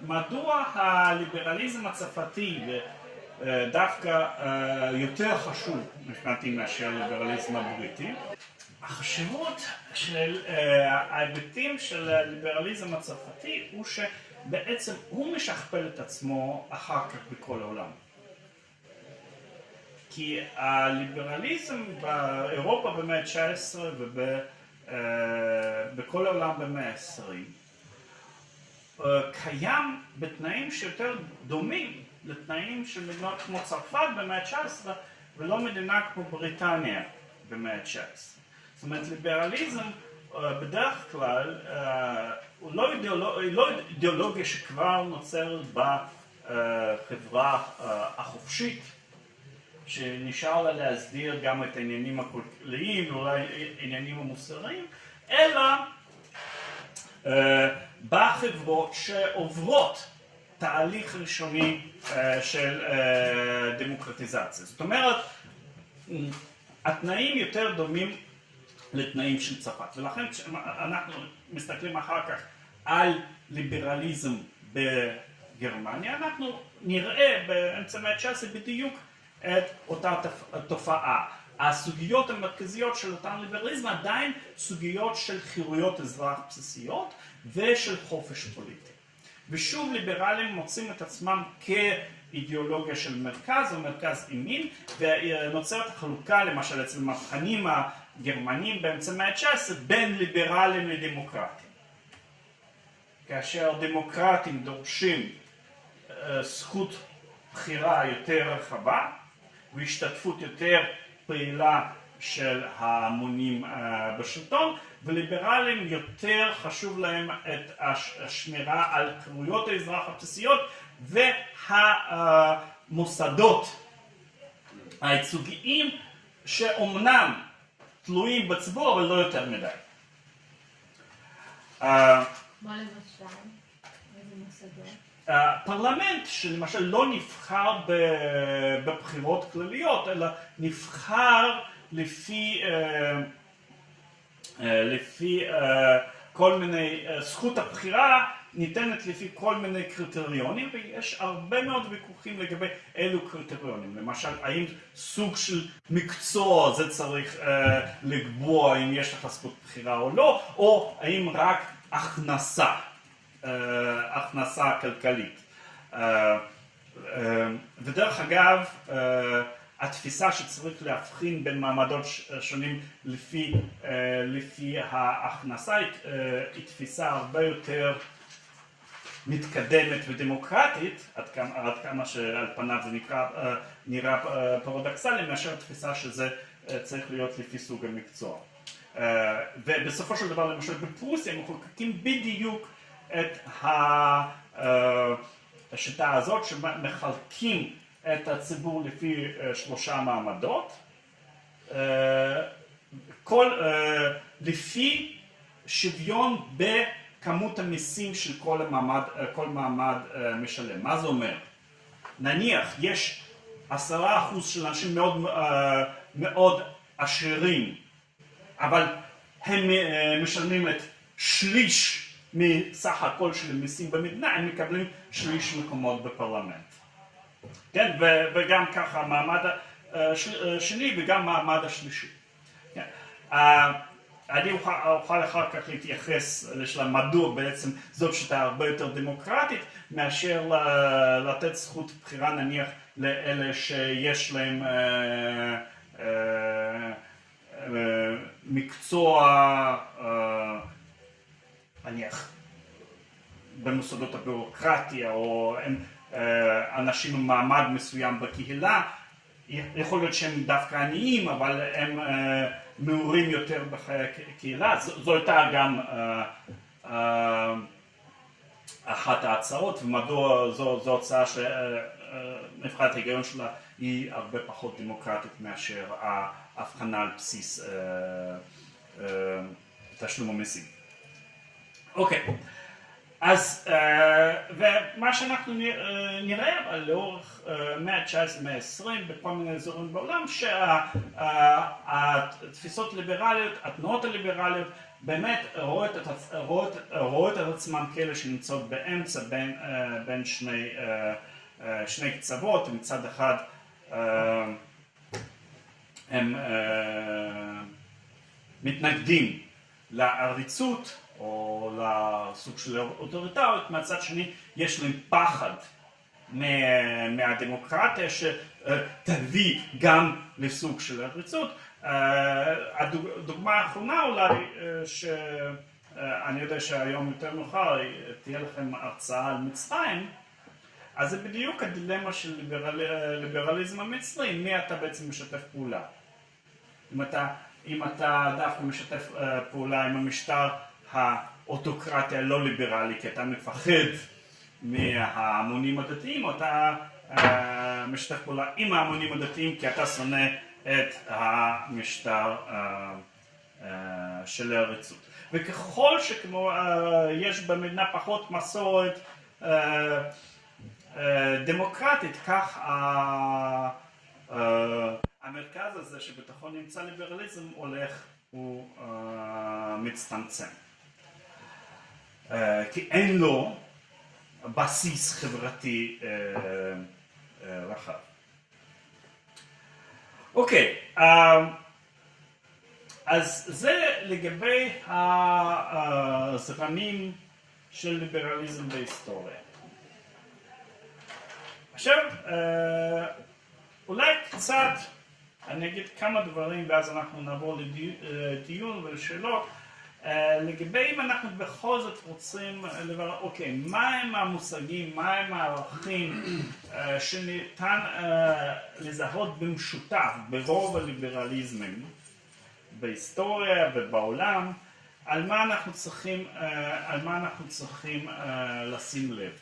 מדוע הליברליזם הצרפתי אה, דווקא אה, יותר חשוב מבחינתי מאשר הליברליזם הבריטי? החשיבות של אה, ההיבטים של הליברליזם הצרפתי הוא שבעצם הוא משכפל את עצמו אחר כך בכל העולם. כי הליברליזם באירופה במאה ה-19 ובכל העולם במאה ה-20 קיים בתנאים שיותר דומים לתנאים של מדינות כמו צרפת במאה ה-19 ולא מדינה כמו בריטניה במאה ה-19. זאת אומרת ליברליזם בדרך כלל הוא לא, אידיאולוג, לא אידיאולוגיה שכבר נוצרת בחברה החופשית שנשאר לה להסדיר גם את העניינים הכלכליים ואולי העניינים המוסריים, אלא בחברות שעוברות תהליך ראשוני של דמוקרטיזציה. זאת אומרת, התנאים יותר דומים לתנאים של צרפת, ולכן כשאנחנו מסתכלים אחר כך על ליברליזם בגרמניה, אנחנו נראה באמצע המאה ה-19 בדיוק את אותה תופעה. הסוגיות המרכזיות של אותם ליברליזם עדיין סוגיות של חירויות אזרח בסיסיות ושל חופש פוליטי. ושוב ליברלים מוצאים את עצמם כאידיאולוגיה של מרכז או מרכז ימין ונוצרת החלוקה למשל אצל המהפכנים הגרמנים באמצע המאה ה-19 בין ליברלים לדמוקרטים. כאשר דמוקרטים דורשים זכות בחירה יותר רחבה והשתתפות יותר פעילה של ההמונים בשלטון, וליברלים יותר חשוב להם את הש- השמירה על חירויות האזרח הבסיסיות והמוסדות הייצוגיים שאומנם תלויים בציבור אבל לא יותר מדי. אה, מה למשל? הפרלמנט שלמשל לא נבחר בבחירות כלליות אלא נבחר לפי, אה, אה, לפי אה, כל מיני, אה, זכות הבחירה ניתנת לפי כל מיני קריטריונים ויש הרבה מאוד ויכוחים לגבי אילו קריטריונים למשל האם סוג של מקצוע זה צריך אה, לקבוע אם יש לך זכות בחירה או לא או האם רק הכנסה אה, הכנסה כלכלית. אה, אה, ודרך אגב, אה, התפיסה שצריך להבחין בין מעמדות שונים לפי, אה, לפי ההכנסה אה, היא תפיסה הרבה יותר מתקדמת ודמוקרטית, עד כמה, עד כמה שעל פניו זה נקרא, אה, נראה אה, פרדוקסלי, מאשר התפיסה שזה אה, צריך להיות לפי סוג המקצוע. ובסופו של דבר למשל בפרוסיה מחוקקים בדיוק את השיטה הזאת שמחלקים את הציבור לפי שלושה מעמדות, כל, לפי שוויון בכמות המיסים של כל המעמד, אה, כל מעמד אה, משלם. מה זה אומר? נניח יש עשרה אחוז של אנשים מאוד, אה, מאוד עשירים אבל הם משלמים את שליש מסך הכל של המיסים במדינה, הם מקבלים שליש מקומות בפרלמנט. כן, וגם ככה המעמד השני וגם המעמד השלישי. כן. אני אוכל, אוכל אחר כך להתייחס לשאלה מדוע בעצם זאת שיטה הרבה יותר דמוקרטית מאשר לתת זכות בחירה נניח לאלה שיש להם אה, אה, אה, מקצוע אה, נניח במוסדות הביורוקרטיה או הם אה, אנשים עם מעמד מסוים בקהילה. יכול להיות שהם דווקא עניים אבל הם אה, מעורים יותר בחיי הקהילה זו, הייתה גם אה, אה, אחת ההצעות ומדוע זו, זו הצעה שנבחרת ההיגיון שלה היא הרבה פחות דמוקרטית מאשר ההבחנה על בסיס אה, אה, תשלום המיסים. אוקיי, אז אה, ומה שאנחנו אה, נראה אבל לאורך אה, מאה ה-19 מאה ה-20 בכל מיני אזורים בעולם שהתפיסות הליברליות, התנועות הליברליות באמת רואות את, רואות, רואות את עצמם כאלה שנמצאות באמצע בין, בין שני, שני קצוות, מצד אחד הם מתנגדים לעריצות או לסוג של אוטוריטריות, מהצד שני יש להם פחד מה- מהדמוקרטיה שתביא גם לסוג של עריצות. אה, הדוגמה האחרונה אולי, אה, שאני יודע שהיום יותר מאוחר תהיה לכם הרצאה על מצרים, אז זה בדיוק הדילמה של ליברל, ליברליזם המצרי, מי אתה בעצם משתף פעולה. אם אתה, אם אתה דווקא משתף אה, פעולה עם המשטר האוטוקרטי הלא ליברלי, כי אתה מפחד מההמונים הדתיים, או אתה אה, משתף פעולה עם ההמונים הדתיים כי אתה שונא את המשטר אה, אה, של העריצות. וככל שכמו יש במדינה פחות מסורת דמוקרטית, כך המרכז הזה שבתוכו נמצא ליברליזם הולך ומצטמצם. אה, כי אין לו בסיס חברתי אה, אה, רחב. אוקיי, אה, אז זה לגבי הזרמים של ליברליזם בהיסטוריה. עכשיו, אה, אולי קצת, אני אגיד כמה דברים ואז אנחנו נעבור לדיון ולשאלות. אה, לגבי אם אנחנו בכל זאת רוצים לברר, אוקיי, מהם המושגים, מהם הערכים אה, שניתן אה, לזהות במשותף ברוב הליברליזמים בהיסטוריה ובעולם, על מה אנחנו צריכים, אה, על מה אנחנו צריכים אה, לשים לב.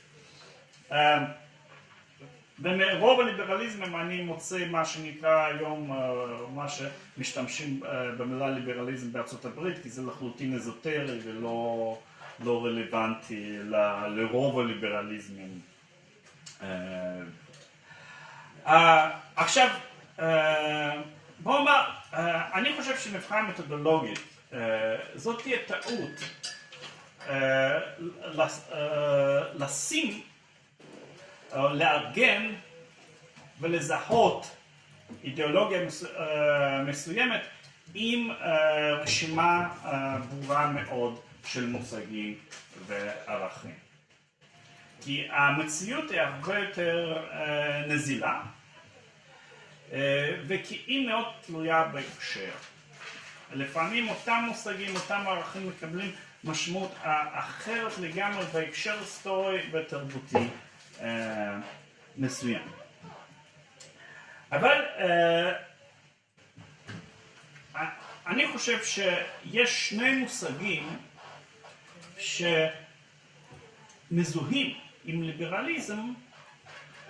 ומרוב הליברליזם אני מוצא מה שנקרא היום, אה, מה שמשתמשים אה, במילה ליברליזם בארצות הברית, כי זה לחלוטין אזוטרי ולא לא רלוונטי ל- לרוב הליברליזמים. אה, עכשיו, אה, בוא נאמר, אני חושב שמבחינה מתודולוגית, זאת תהיה טעות לשים לארגן ולזהות אידיאולוגיה אה, מסוימת עם אה, רשימה אה, ברורה מאוד של מושגים וערכים. כי המציאות היא הרבה יותר נזילה וכי היא מאוד תלויה בהקשר. לפעמים אותם מושגים, אותם ערכים מקבלים משמעות אחרת לגמרי בהקשר היסטורי ותרבותי מסוים. אבל אה, אני חושב שיש שני מושגים שמזוהים עם ליברליזם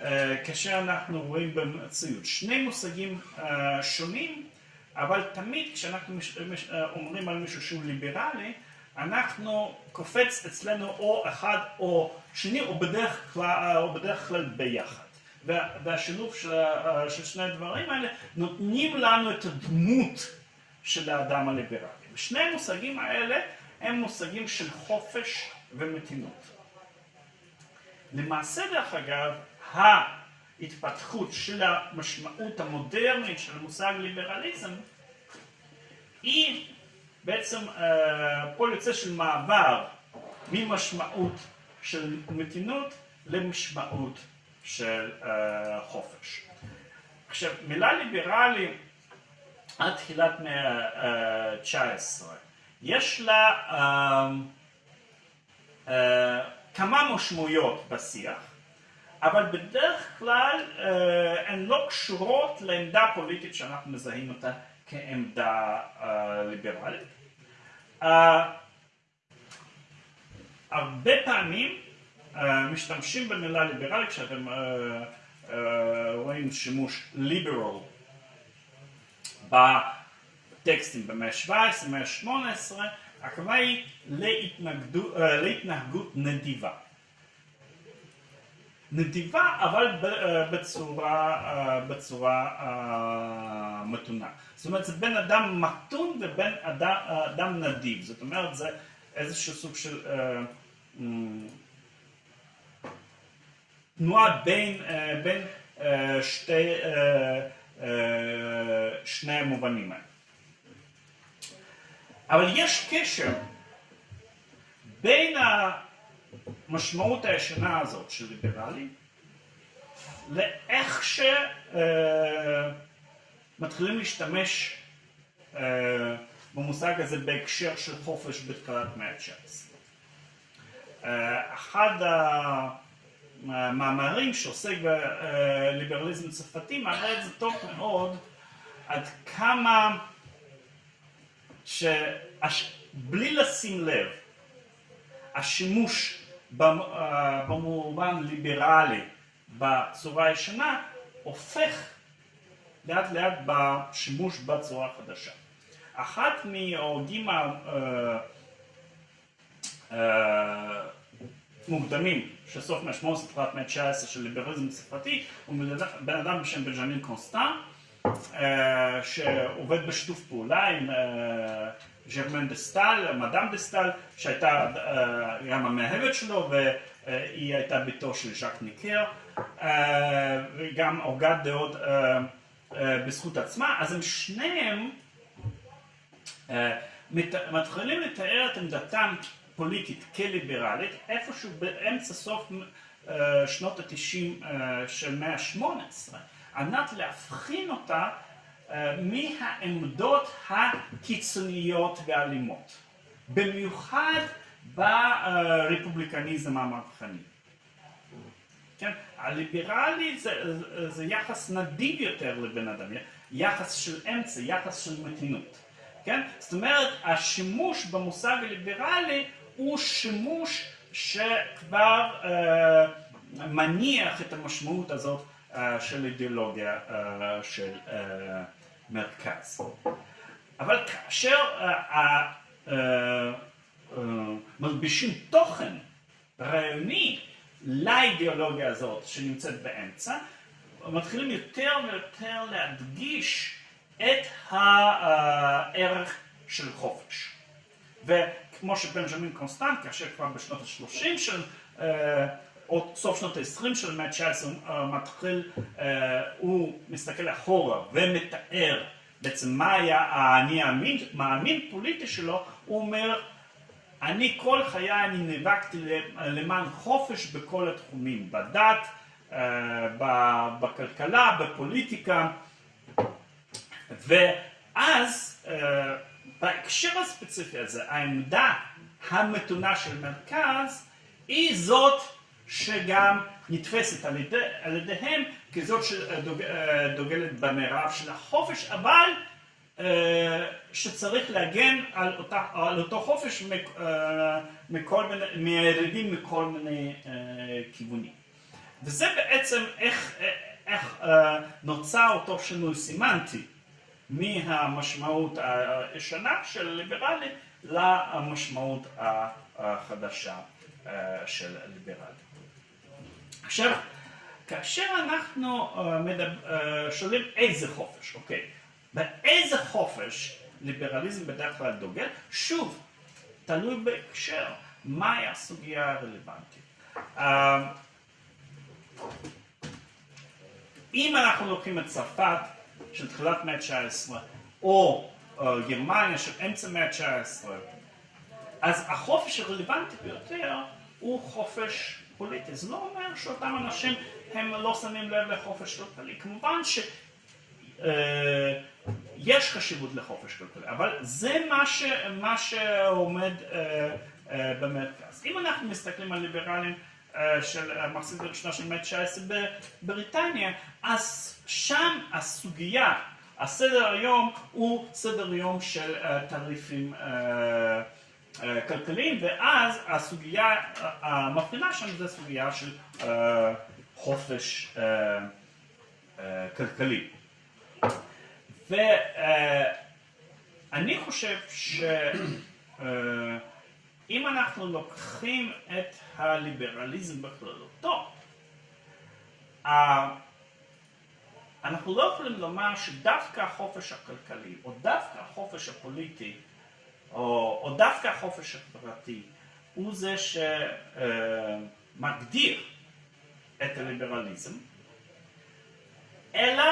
אה, כאשר אנחנו רואים במציאות. שני מושגים אה, שונים, אבל תמיד כשאנחנו אה, אומרים על מישהו שהוא ליברלי, אנחנו קופץ אצלנו או אחד או שני, או בדרך כלל, או בדרך כלל ביחד. וה- והשילוב של, של שני הדברים האלה נותנים לנו את הדמות של האדם הליברלי. ושני המושגים האלה הם מושגים של חופש ומתינות. למעשה דרך אגב, ההתפתחות של המשמעות המודרנית של המושג ליברליזם היא בעצם אה, פועל יוצא של מעבר ממשמעות של מתינות למשמעות של אה, חופש. עכשיו, מילה ליברלי עד תחילת מאה ה-19, יש לה אה, אה, כמה משמעויות בשיח, אבל בדרך כלל אה, הן לא קשורות לעמדה פוליטית שאנחנו מזהים אותה כעמדה אה, ליברלית. אה, הרבה פעמים אה, משתמשים במילה ליברלי כשאתם רואים שימוש ליברל בטקסטים במאה ה-17, במאה ה-18, הכוונה היא להתנהגות נדיבה. נדיבה אבל אה, בצורה, אה, בצורה אה, מתונה. זאת אומרת זה בין אדם מתון ובין אדם, אדם נדיב. זאת אומרת זה איזשהו סוג של תנועה בין, בין שתי, שני המובנים האלה. אבל יש קשר בין המשמעות הישנה הזאת של ליברלי לאיך שמתחילים להשתמש אה, במושג הזה בהקשר של חופש בתחילת מאה ה-19. אה, אחד המאמרים שעוסק בליברליזם צרפתי מראה את זה טוב מאוד עד כמה שבלי לשים לב השימוש אה, במובן ליברלי בצורה הישנה הופך לאט לאט בשימוש בצורה חדשה. אחת מההוגים ה- אה, אה, של סוף מאה ה-18, תחילת מאה ה-19 של ליברליזם צרפתי, הוא בן אדם בשם בנג'מין קונסטן, אה, שעובד בשיתוף פעולה עם אה, ז'רמן דה סטל, מדאם דה סטל, שהייתה אה, גם המאהבת שלו והיא הייתה בתו של ז'אק ניקר, אה, וגם הוגת דעות אה, בזכות עצמה, אז הם שניהם מת- מתחילים לתאר את עמדתם פוליטית כליברלית איפשהו באמצע סוף שנות התשעים של מאה ה-18 על מנת להבחין אותה מהעמדות הקיצוניות והאלימות במיוחד ברפובליקניזם המהפכני. כן? הליברלי זה, זה יחס נדיב יותר לבן אדם, יחס של אמצע, יחס של מתינות. כן? כן? זאת אומרת, השימוש במושג הליברלי הוא שימוש שכבר אה, מניח את המשמעות הזאת אה, של אידיאולוגיה אה, של אה, מרכז. אבל כאשר אה, אה, אה, מלבישים תוכן רעיוני לאידיאולוגיה הזאת שנמצאת באמצע, מתחילים יותר ויותר להדגיש את הערך של חופש. וכמו שבנג'מין קונסטנט, כאשר כבר בשנות ה-30 של, או סוף שנות ה-20 של המאה ה-19, מתחיל, הוא מסתכל אחורה ומתאר בעצם מה היה האני המאמין פוליטי שלו, הוא אומר, אני כל חיי אני נאבקתי למען חופש בכל התחומים, בדת, בכלכלה, בפוליטיקה, ואז בהקשר הספציפי הזה, העמדה המתונה של מרכז היא זאת שגם נתפסת על, ידי, על ידיהם כזאת שדוגלת במרב של החופש, אבל שצריך להגן על, אותה, על אותו חופש מכל מיני, מהירידים מכל מיני כיוונים. וזה בעצם איך, איך נוצר אותו שינוי סימנטי מהמשמעות הישנה של ליברלי למשמעות החדשה של ליברלי. עכשיו, כאשר אנחנו שואלים איזה חופש, אוקיי, באיזה חופש ליברליזם בדרך כלל דוגל, שוב, תלוי בהקשר, מהי הסוגיה הרלוונטית. אם אנחנו לוקחים את צרפת של תחילת מאה ה-19 או גרמניה של אמצע מאה ה-19 אז החופש הרלוונטי ביותר הוא חופש פוליטי. זה לא אומר שאותם אנשים הם לא שמים לב לחופש כלכלי. כמובן שיש חשיבות לחופש כלכלי, אבל זה מה, ש, מה שעומד במרכז. אם אנחנו מסתכלים על ליברלים של מחצית הראשונה של המאה ה-19 בבריטניה, אז שם הסוגיה, הסדר היום הוא סדר יום של תעריפים כלכליים, ואז הסוגיה המבחינה שם זה סוגיה של חופש כלכלי. ואני חושב שאם אנחנו לוקחים את הליברליזם בכללותו, אנחנו לא יכולים לומר שדווקא החופש הכלכלי, או דווקא החופש הפוליטי, או, או דווקא החופש החברתי, הוא זה שמגדיר את הליברליזם, אלא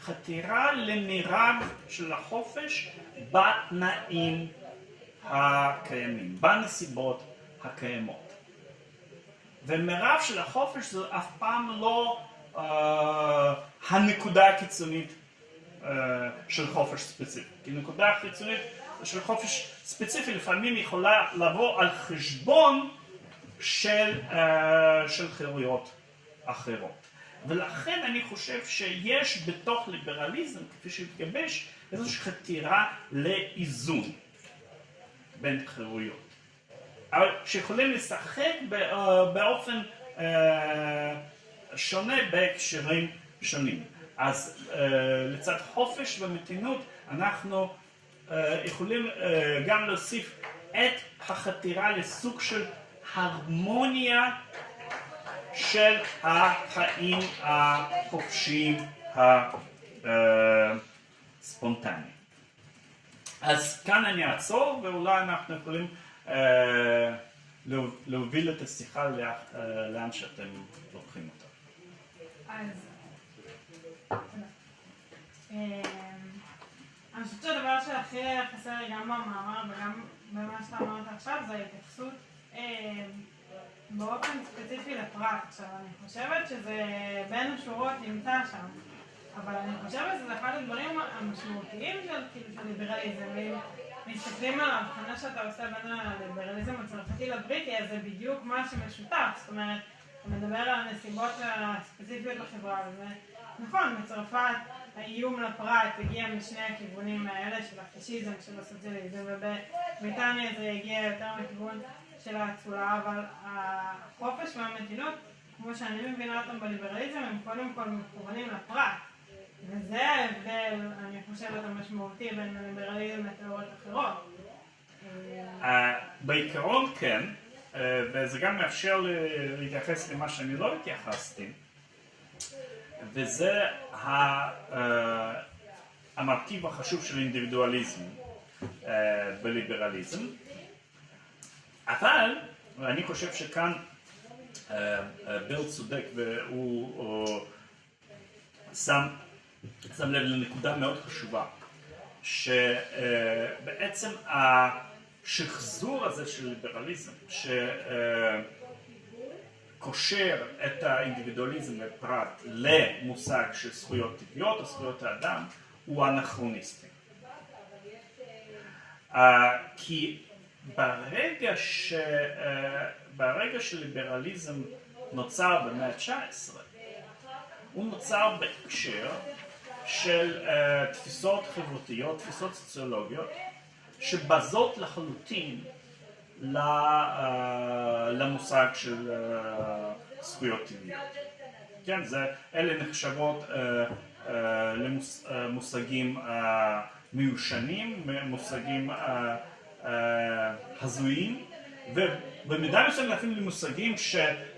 חתירה למירב של החופש בתנאים הקיימים, בנסיבות הקיימות. ומירב של החופש זה אף פעם לא uh, הנקודה הקיצונית uh, של חופש ספציפי. כי נקודה חיצונית של חופש ספציפי לפעמים יכולה לבוא על חשבון של, uh, של חירויות אחרות. ולכן אני חושב שיש בתוך ליברליזם, כפי שהתגבש, איזושהי חתירה לאיזון בין חירויות. אבל שיכולים לשחק באופן שונה בהקשרים שונים. אז לצד חופש ומתינות אנחנו יכולים גם להוסיף את החתירה לסוג של הרמוניה של החיים החופשיים הספונטניים. אז כאן אני אעצור ואולי אנחנו יכולים להוביל את השיחה לאן שאתם לוקחים אותה. אז חושבת שהדבר שהכי חסר לי גם במאמר וגם במה שאתה אמרת עכשיו זה ההתייחסות באופן ספציפי לפרט. עכשיו, אני חושבת שזה בין השורות נמצא שם, אבל אני חושבת שזה אחד הדברים המשמעותיים של, כאילו, של ליברליזם. ואם מסתכלים על ההבחנה שאתה עושה בין הליברליזם הצרפתי לבריטי, אז זה בדיוק מה שמשותף. זאת אומרת, אתה מדבר על הנסיבות הספציפיות בחברה, וזה נכון, בצרפת האיום לפרט הגיע משני הכיוונים האלה של הפשיזם, של הסוציאליזם, ובבריטניה זה הגיע יותר מכיוון של האצולה, אבל החופש והמתינות, כמו שאני מבינה אותם בליברליזם, הם קודם כל מכוונים לפרט. וזה ההבדל, אני חושבת, המשמעותי בין הליברליזם לתיאוריות אחרות. אה, בעיקרון כן, אה, וזה גם מאפשר להתייחס למה שאני לא התייחסתי, וזה ה- אה, המרכיב החשוב של אינדיבידואליזם אה, בליברליזם. אבל אני חושב שכאן אה, ביל צודק והוא הוא שם, שם לב לנקודה מאוד חשובה, שבעצם השחזור הזה של ליברליזם, שקושר את האינדיבידואליזם לפרט למושג של זכויות טבעיות או זכויות האדם, הוא אנכרוניסטי. אה, כי ברגע, ש, אה, ברגע שליברליזם נוצר במאה ה-19, הוא נוצר בהקשר של אה, תפיסות חברתיות, תפיסות סוציולוגיות, שבזות לחלוטין למושג של אה, זכויות טבעיות. כן, זה, אלה נחשבות אה, אה, למוס- אה, מושגים אה, מיושנים, מושגים אה, אה, הזויים, ובמידה מסוימת אפילו למושגים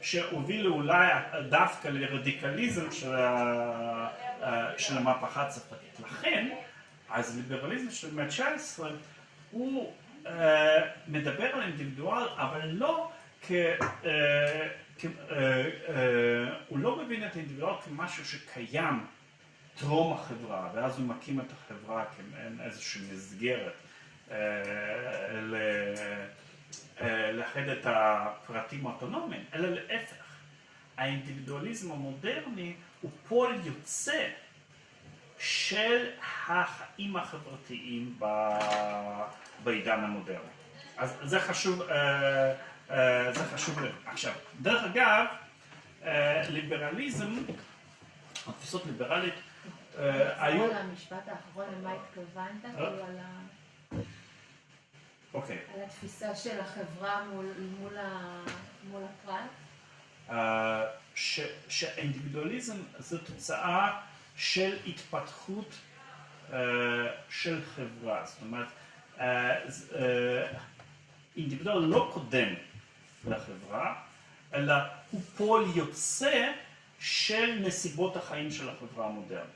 שהובילו אולי דווקא לרדיקליזם של, אה, של המהפכה הצרפתית. לכן, אז ליברליזם של המאה ה-19 הוא אה, מדבר על אינדיבידואל, אבל לא כ... אה, אה, אה, הוא לא מבין את האינדיבידואל כמשהו שקיים טרום החברה, ואז הוא מקים את החברה כמעין איזושהי מסגרת לאחד את הפרטים האוטונומיים, אלא להפך. האינדיבידואליזם המודרני הוא פועל יוצא של החיים החברתיים בעידן המודרני. אז זה חשוב, אה, אה, זה חשוב לב. עכשיו, דרך אגב, אה, ליברליזם, התפיסות ליברלית, היו... על המשפט האחרון, למה התכוונת? כאילו אוקיי. על התפיסה של החברה מול- הפרט? שהאינדיבידואליזם זה תוצאה של התפתחות אה, של חברה, זאת אומרת, אה, אה, אינדיבידואל לא קודם לחברה, אלא הוא פועל יוצא של נסיבות החיים של החברה המודרנית.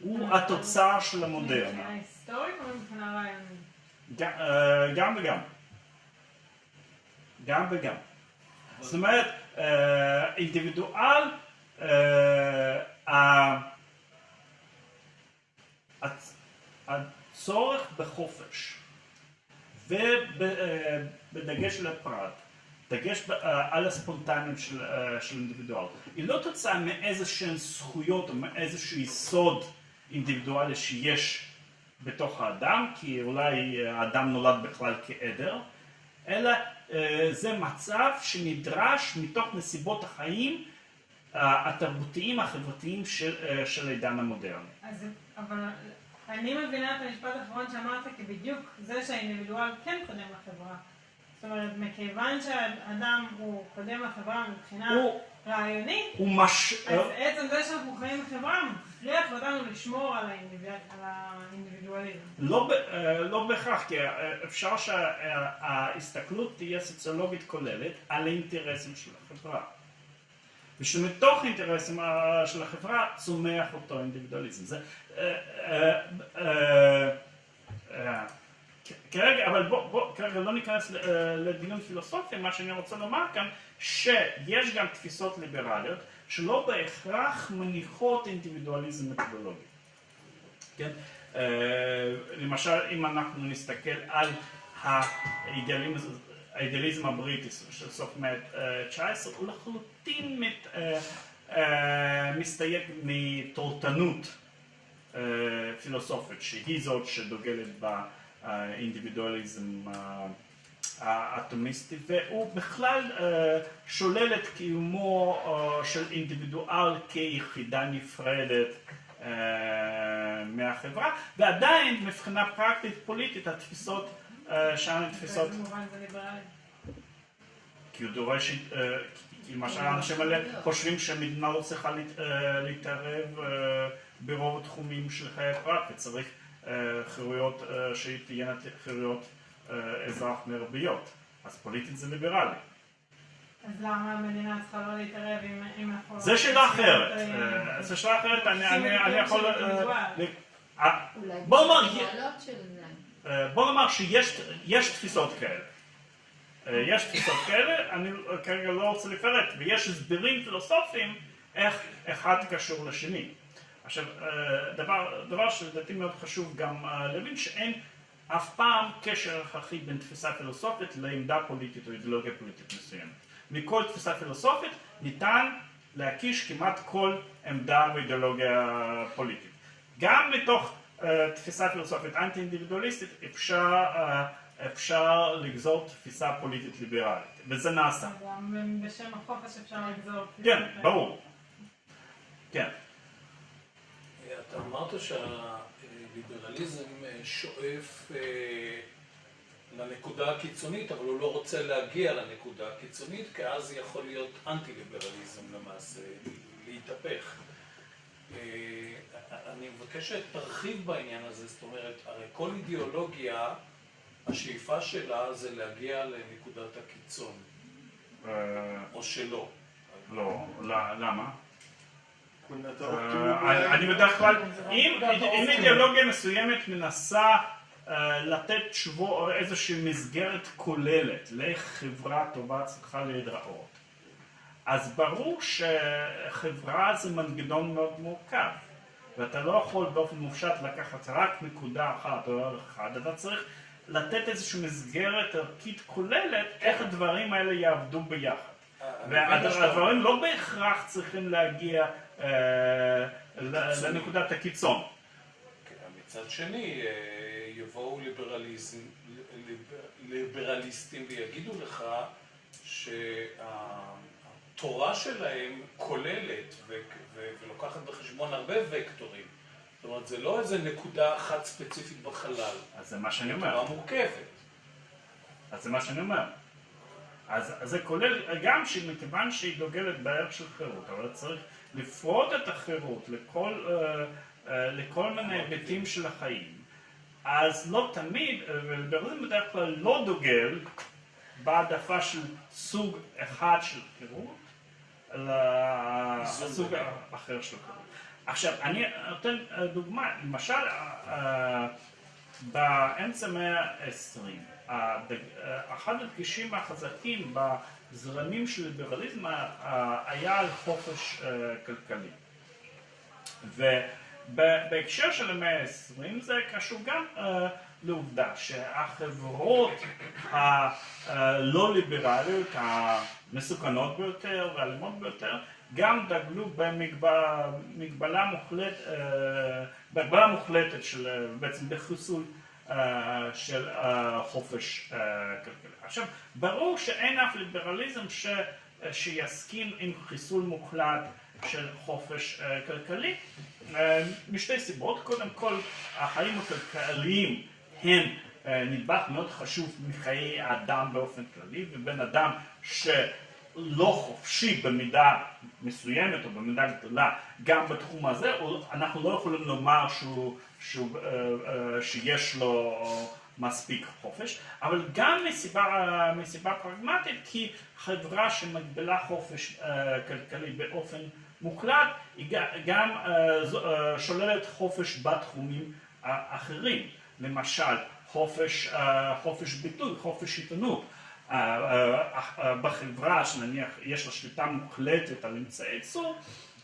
הוא התוצר של המודרנה. מבחינה היסטורית או מבחינה רעיונית? גם- גם וגם. גם וגם. זאת אומרת, אינדיבידואל, אה, הצורך בחופש ובדגש על הפרט, דגש אה, על הספונטניות של, אה, של אינדיבידואל, היא לא תוצאה מאיזשהן זכויות או מאיזשהו יסוד אינדיבידואלי שיש בתוך האדם, כי אולי האדם נולד בכלל כעדר, אלא אה, זה מצב שנדרש מתוך נסיבות החיים אה, התרבותיים החברתיים של, אה, העידן המודרני. אז, אבל אני מבינה את המשפט האחרון שאמרת כבדיוק זה שהאינדיבידואל כן קודם לחברה. זאת אומרת, מכיוון שהאדם הוא קודם לחברה מבחינה הוא, רעיונית, הוא מש... אז עצם זה שאנחנו חיים בחברה מכריח אותנו לשמור על האינדיביד- על האינדיבידואליזם. לא, אה, לא בהכרח, כי אה, אפשר שההסתכלות תהיה סוציולוגית כוללת על האינטרסים של החברה. ושמתוך האינטרסים אה, של החברה צומח אותו אינדיבידואליזם. זה, כרגע, אבל בוא, בוא, כרגע לא ניכנס אה, לדיון פילוסופי, מה שאני רוצה לומר כאן, שיש גם תפיסות ליברליות שלא בהכרח מניחות אינדיבידואליזם מתודולוגי. כן? אה, למשל, אם אנחנו נסתכל על האידיאליזם הבריטי של סוף מאה ה-19, הוא לחלוטין אה, מסתייג מתורתנות אה, פילוסופית, שהיא זאת שדוגלת באינדיבידואליזם אה, האטומיסטי, והוא בכלל אה, שולל את קיומו אה, של אינדיבידואל כיחידה נפרדת אה, מהחברה, ועדיין מבחינה פרקטית פוליטית התפיסות אה, שם הן תפיסות. כי הוא דורש, אה, כי למשל האנשים האלה חושבים שהמדינה לא צריכה להת- אה, להתערב אה, ברוב התחומים של חיי הפרט וצריך אה, חירויות, אה, שתהיינה חירויות אה, אזרח מרביות, אז פוליטית זה ליברלי. אז למה המדינה צריכה לא להתערב אם אנחנו... זה שאלה אחרת, זו שאלה אחרת, אני- יכול... בוא נאמר, זה. בוא נאמר שיש יש תפיסות כאלה. יש תפיסות כאלה, אני כרגע לא רוצה לפרט, ויש הסברים פילוסופיים איך אחד קשור לשני. עכשיו, אה, דבר, דבר שלדעתי מאוד חשוב גם אה, להבין שאין אף פעם קשר הכרחי בין תפיסה פילוסופית לעמדה פוליטית או אידיאולוגיה פוליטית מסוימת. מכל תפיסה פילוסופית ניתן להקיש כמעט כל עמדה ואידיאולוגיה פוליטית. גם מתוך אה, תפיסה פילוסופית אנטי אינדיבידואליסטית אפשר, אה, אפשר לגזור תפיסה פוליטית ליברלית, וזה נעשה. גם בשם החופש אפשר לגזור. כן, ברור. כן. אתה אמרת שהליברליזם אה, שואף אה, לנקודה הקיצונית, אבל הוא לא רוצה להגיע לנקודה הקיצונית, כי אז יכול להיות אנטי-ליברליזם למעשה, להתהפך. אה, אני מבקש שתרחיב בעניין הזה, זאת אומרת, הרי כל אידיאולוגיה, השאיפה שלה זה להגיע לנקודת הקיצון, או שלא. לא, ל- למה? אה. אני- בדרך כלל, אם אידיאולוגיה מסוימת מנסה אה, לתת תשובות או איזושהי מסגרת כוללת לאיך חברה טובה צריכה להיראות, אז ברור שחברה זה מנגנון מאוד מורכב, ואתה לא יכול באופן מופשט לקחת רק נקודה אחת או ערך אחד, אתה צריך לתת איזושהי מסגרת ערכית כוללת איך הדברים האלה יעבדו ביחד. שאתה- והדברים לא בהכרח צריכים להגיע אה, לנקודת הקיצון. כן, מצד שני, אה, יבואו ליברליזם, ליברליסטים ויגידו לך שהתורה שלהם כוללת ו- ו- ולוקחת בחשבון הרבה וקטורים. זאת אומרת, זה לא איזה נקודה אחת ספציפית בחלל, אז זה מה שאני אומר. תורה מורכבת. אז זה מה שאני אומר. אז, אז זה כולל גם שמכיוון שהיא דוגלת בערך של חירות, אבל צריך לפרוט את החירות לכל, אה, אה, לכל מיני היבטים של החיים. אז לא תמיד, וליברליזם בדרך כלל לא דוגל בהעדפה של סוג אחד של חירות, אלא איזון סוג ביניהם. אחר של חירות. עכשיו, אני נותן אה, דוגמה, למשל, באמצע המאה ה-20, אחד הדגשים החזקים בזרמים של ליברליזם אה, היה על חופש אה, כלכלי. ובהקשר של המאה ה-20 זה קשור גם אה, לעובדה שהחברות הלא ליברליות, המסוכנות ביותר והאלימות ביותר, גם דגלו במגבלה מוחלט, אה, בהגבלה מוחלטת של אה, בעצם בחיסול אה, של אה, חופש אה, כלכלי. עכשיו, ברור שאין אף ליברליזם ש, שיסכים עם חיסול מוחלט של חופש אה, כלכלי, אה, משתי סיבות. קודם כל, החיים הכלכליים הם אה, נדבך מאוד חשוב מחיי האדם באופן כללי, ובן אדם שלא חופשי במידה מסוימת או במידה גדולה גם בתחום הזה, אנחנו לא יכולים לומר שהוא, שהוא, שיש לו מספיק חופש, אבל גם מסיבה, מסיבה פרגמטית, כי חברה שמגבילה חופש אה, כלכלי באופן מוחלט, היא גם אה, אה, שוללת חופש בתחומים האחרים. למשל, חופש, חופש ביטוי, חופש עיתונות. בחברה שנניח יש לה שליטה מוחלטת על אמצעי ייצור,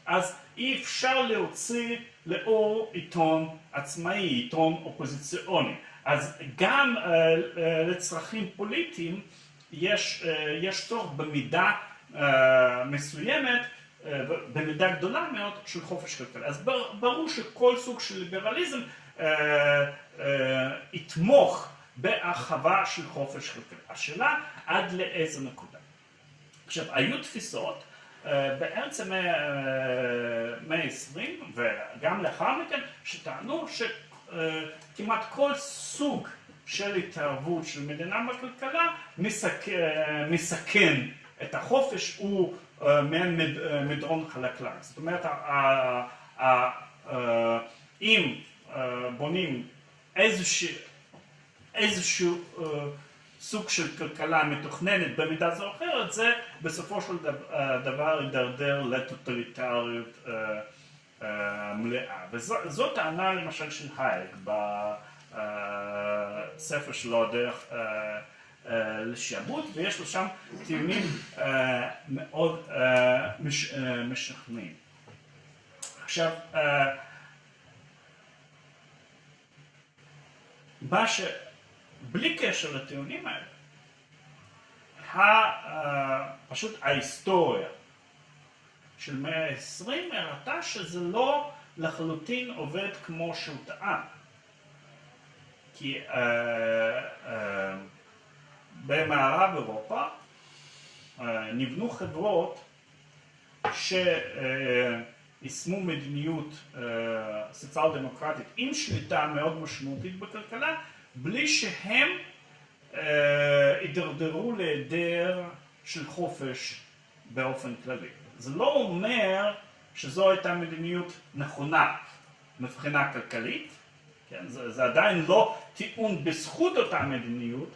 אז אי אפשר להוציא לאור עיתון עצמאי, עיתון אופוזיציוני. אז גם אה, אה, לצרכים פוליטיים יש, אה, יש צורך במידה מסוימת, במידה גדולה מאוד של חופש כלכלי. אז בר- ברור שכל סוג של ליברליזם יתמוך בהרחבה של חופש כלכלי. השאלה עד לאיזה נקודה. עכשיו, היו תפיסות באמצע מאה ה-20 וגם לאחר מכן, שטענו שכמעט כל סוג של התערבות של מדינה בכלכלה מסכ... אה, מסכן את החופש, הוא אה, מעין מד- אה, מדרון חלקלק. זאת אומרת, אה, אם אה, בונים איזשהו, איזשהו אה, סוג של כלכלה מתוכננת במידה זו או אחרת, זה בסופו של דבר- אה, יידרדר לטוטליטריות אה, אה, מלאה. וזאת טענה למשל של הייק בספר שלו דרך אה, אה, לשעבוד, ויש לו שם טיעונים אה, מאוד אה, מש- אה, משכנעים. עכשיו, אה, מה ש... בלי קשר לטיעונים האלה, אה, פשוט ההיסטוריה של מאה ה-20 הראתה שזה לא לחלוטין עובד כמו שהוא טען. כי אה, אה, במערב אירופה אה, נבנו חברות שיישמו מדיניות אה, סוציאל דמוקרטית עם שליטה מאוד משמעותית בכלכלה, בלי שהם אה, הידרדרו להיעדר של חופש באופן כללי. זה לא אומר שזו הייתה מדיניות נכונה מבחינה כלכלית, כן? זה, זה עדיין לא טיעון בזכות אותה מדיניות,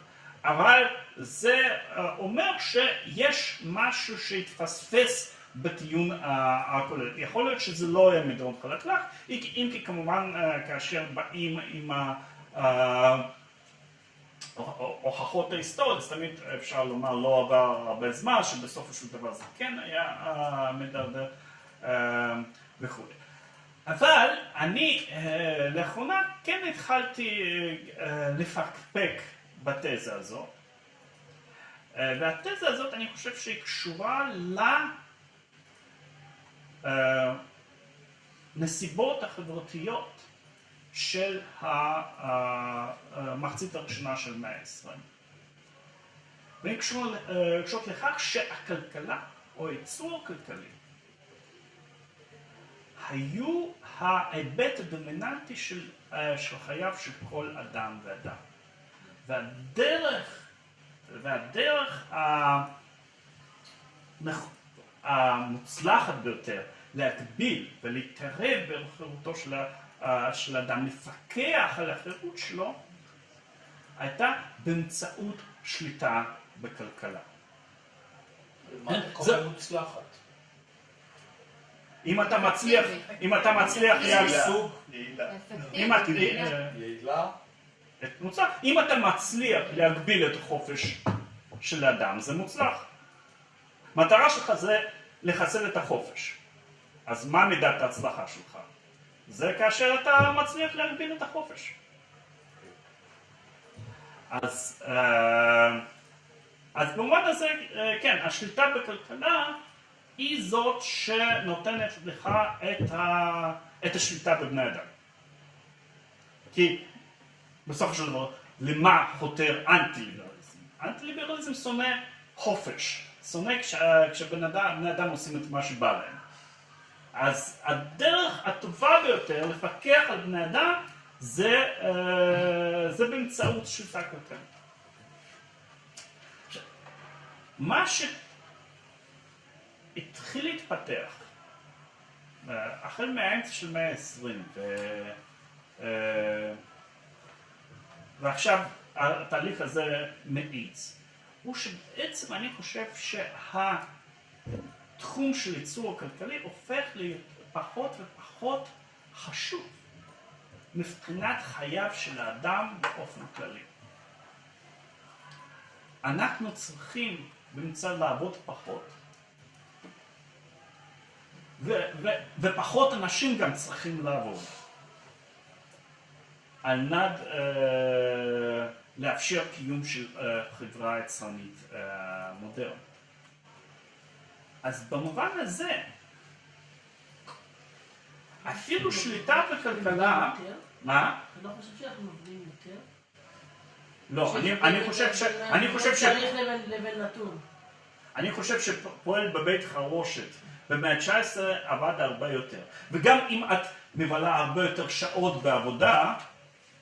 אבל זה אה, אומר שיש משהו שהתפספס בטיעון אה, הכולל. יכול להיות שזה לא היה מדרון חלקלק, אם כי כמובן אה, כאשר באים עם ה... הוכחות ההיסטוריות, אז תמיד אפשר לומר לא עבר הרבה זמן, שבסופו של דבר זה כן היה אה, מדרדר אה, וכו'. אבל אני אה, לאחרונה כן התחלתי לפקפק בתזה הזו, והתזה הזאת אני חושב שהיא קשורה לנסיבות החברתיות של המחצית הראשונה של מאה ה-20. והן אה, קשורות לכך שהכלכלה או הייצור הכלכלי היו ההיבט הדומיננטי של, אה, של חייו של כל אדם ואדם. והדרך, והדרך המוצלחת ביותר להגביל ולהתערב בחירותו של, של האדם, לפקח על החירות שלו, הייתה באמצעות שליטה בכלכלה. מה אתה זה- קורא מוצלחת? אם אתה מצליח, אם אתה מצליח. אם את, אפקטיבית. אה, יעילה? את מוצלח, אם אתה מצליח להגביל את החופש של האדם, זה מוצלח. מטרה שלך זה לחסל את החופש. אז מה מידת ההצלחה שלך? זה כאשר אתה מצליח להגביל את החופש. אז, אה, אז במובן הזה, אה, כן, השליטה בכלכלה היא זאת שנותנת לך את, ה, את השליטה בבני אדם. כי בסופו של דבר, למה חותר אנטי-ליברליזם? אנטי-ליברליזם שונא חופש, שונא כש, כשבני אדם, אדם עושים את מה שבא להם. אז הדרך הטובה ביותר לפקח על בני אדם זה, אה, זה באמצעות שליטה כלכלית. מה שהתחיל להתפתח אה, החל מהאמצע של מאה ה-20 ו... אה, ועכשיו התהליך הזה מאיץ, הוא שבעצם אני חושב שהתחום של ייצור הכלכלי הופך להיות פחות ופחות חשוב מבחינת חייו של האדם באופן כללי. אנחנו צריכים במצד לעבוד פחות, ופחות אנשים גם צריכים לעבוד. על מנת אה, לאפשר קיום של אה, חברה יצרנית אה, מודרנית. אז במובן הזה, אפילו שליטה בכלכלה? מה? אתה לא חושב שאנחנו עובדים יותר? לא, אני, אני חושב ש... אני חושב ש... צריך לבין נתון. אני חושב שפועל בבית חרושת במאה ה-19 עבד הרבה יותר. וגם אם את מבלה הרבה יותר שעות בעבודה,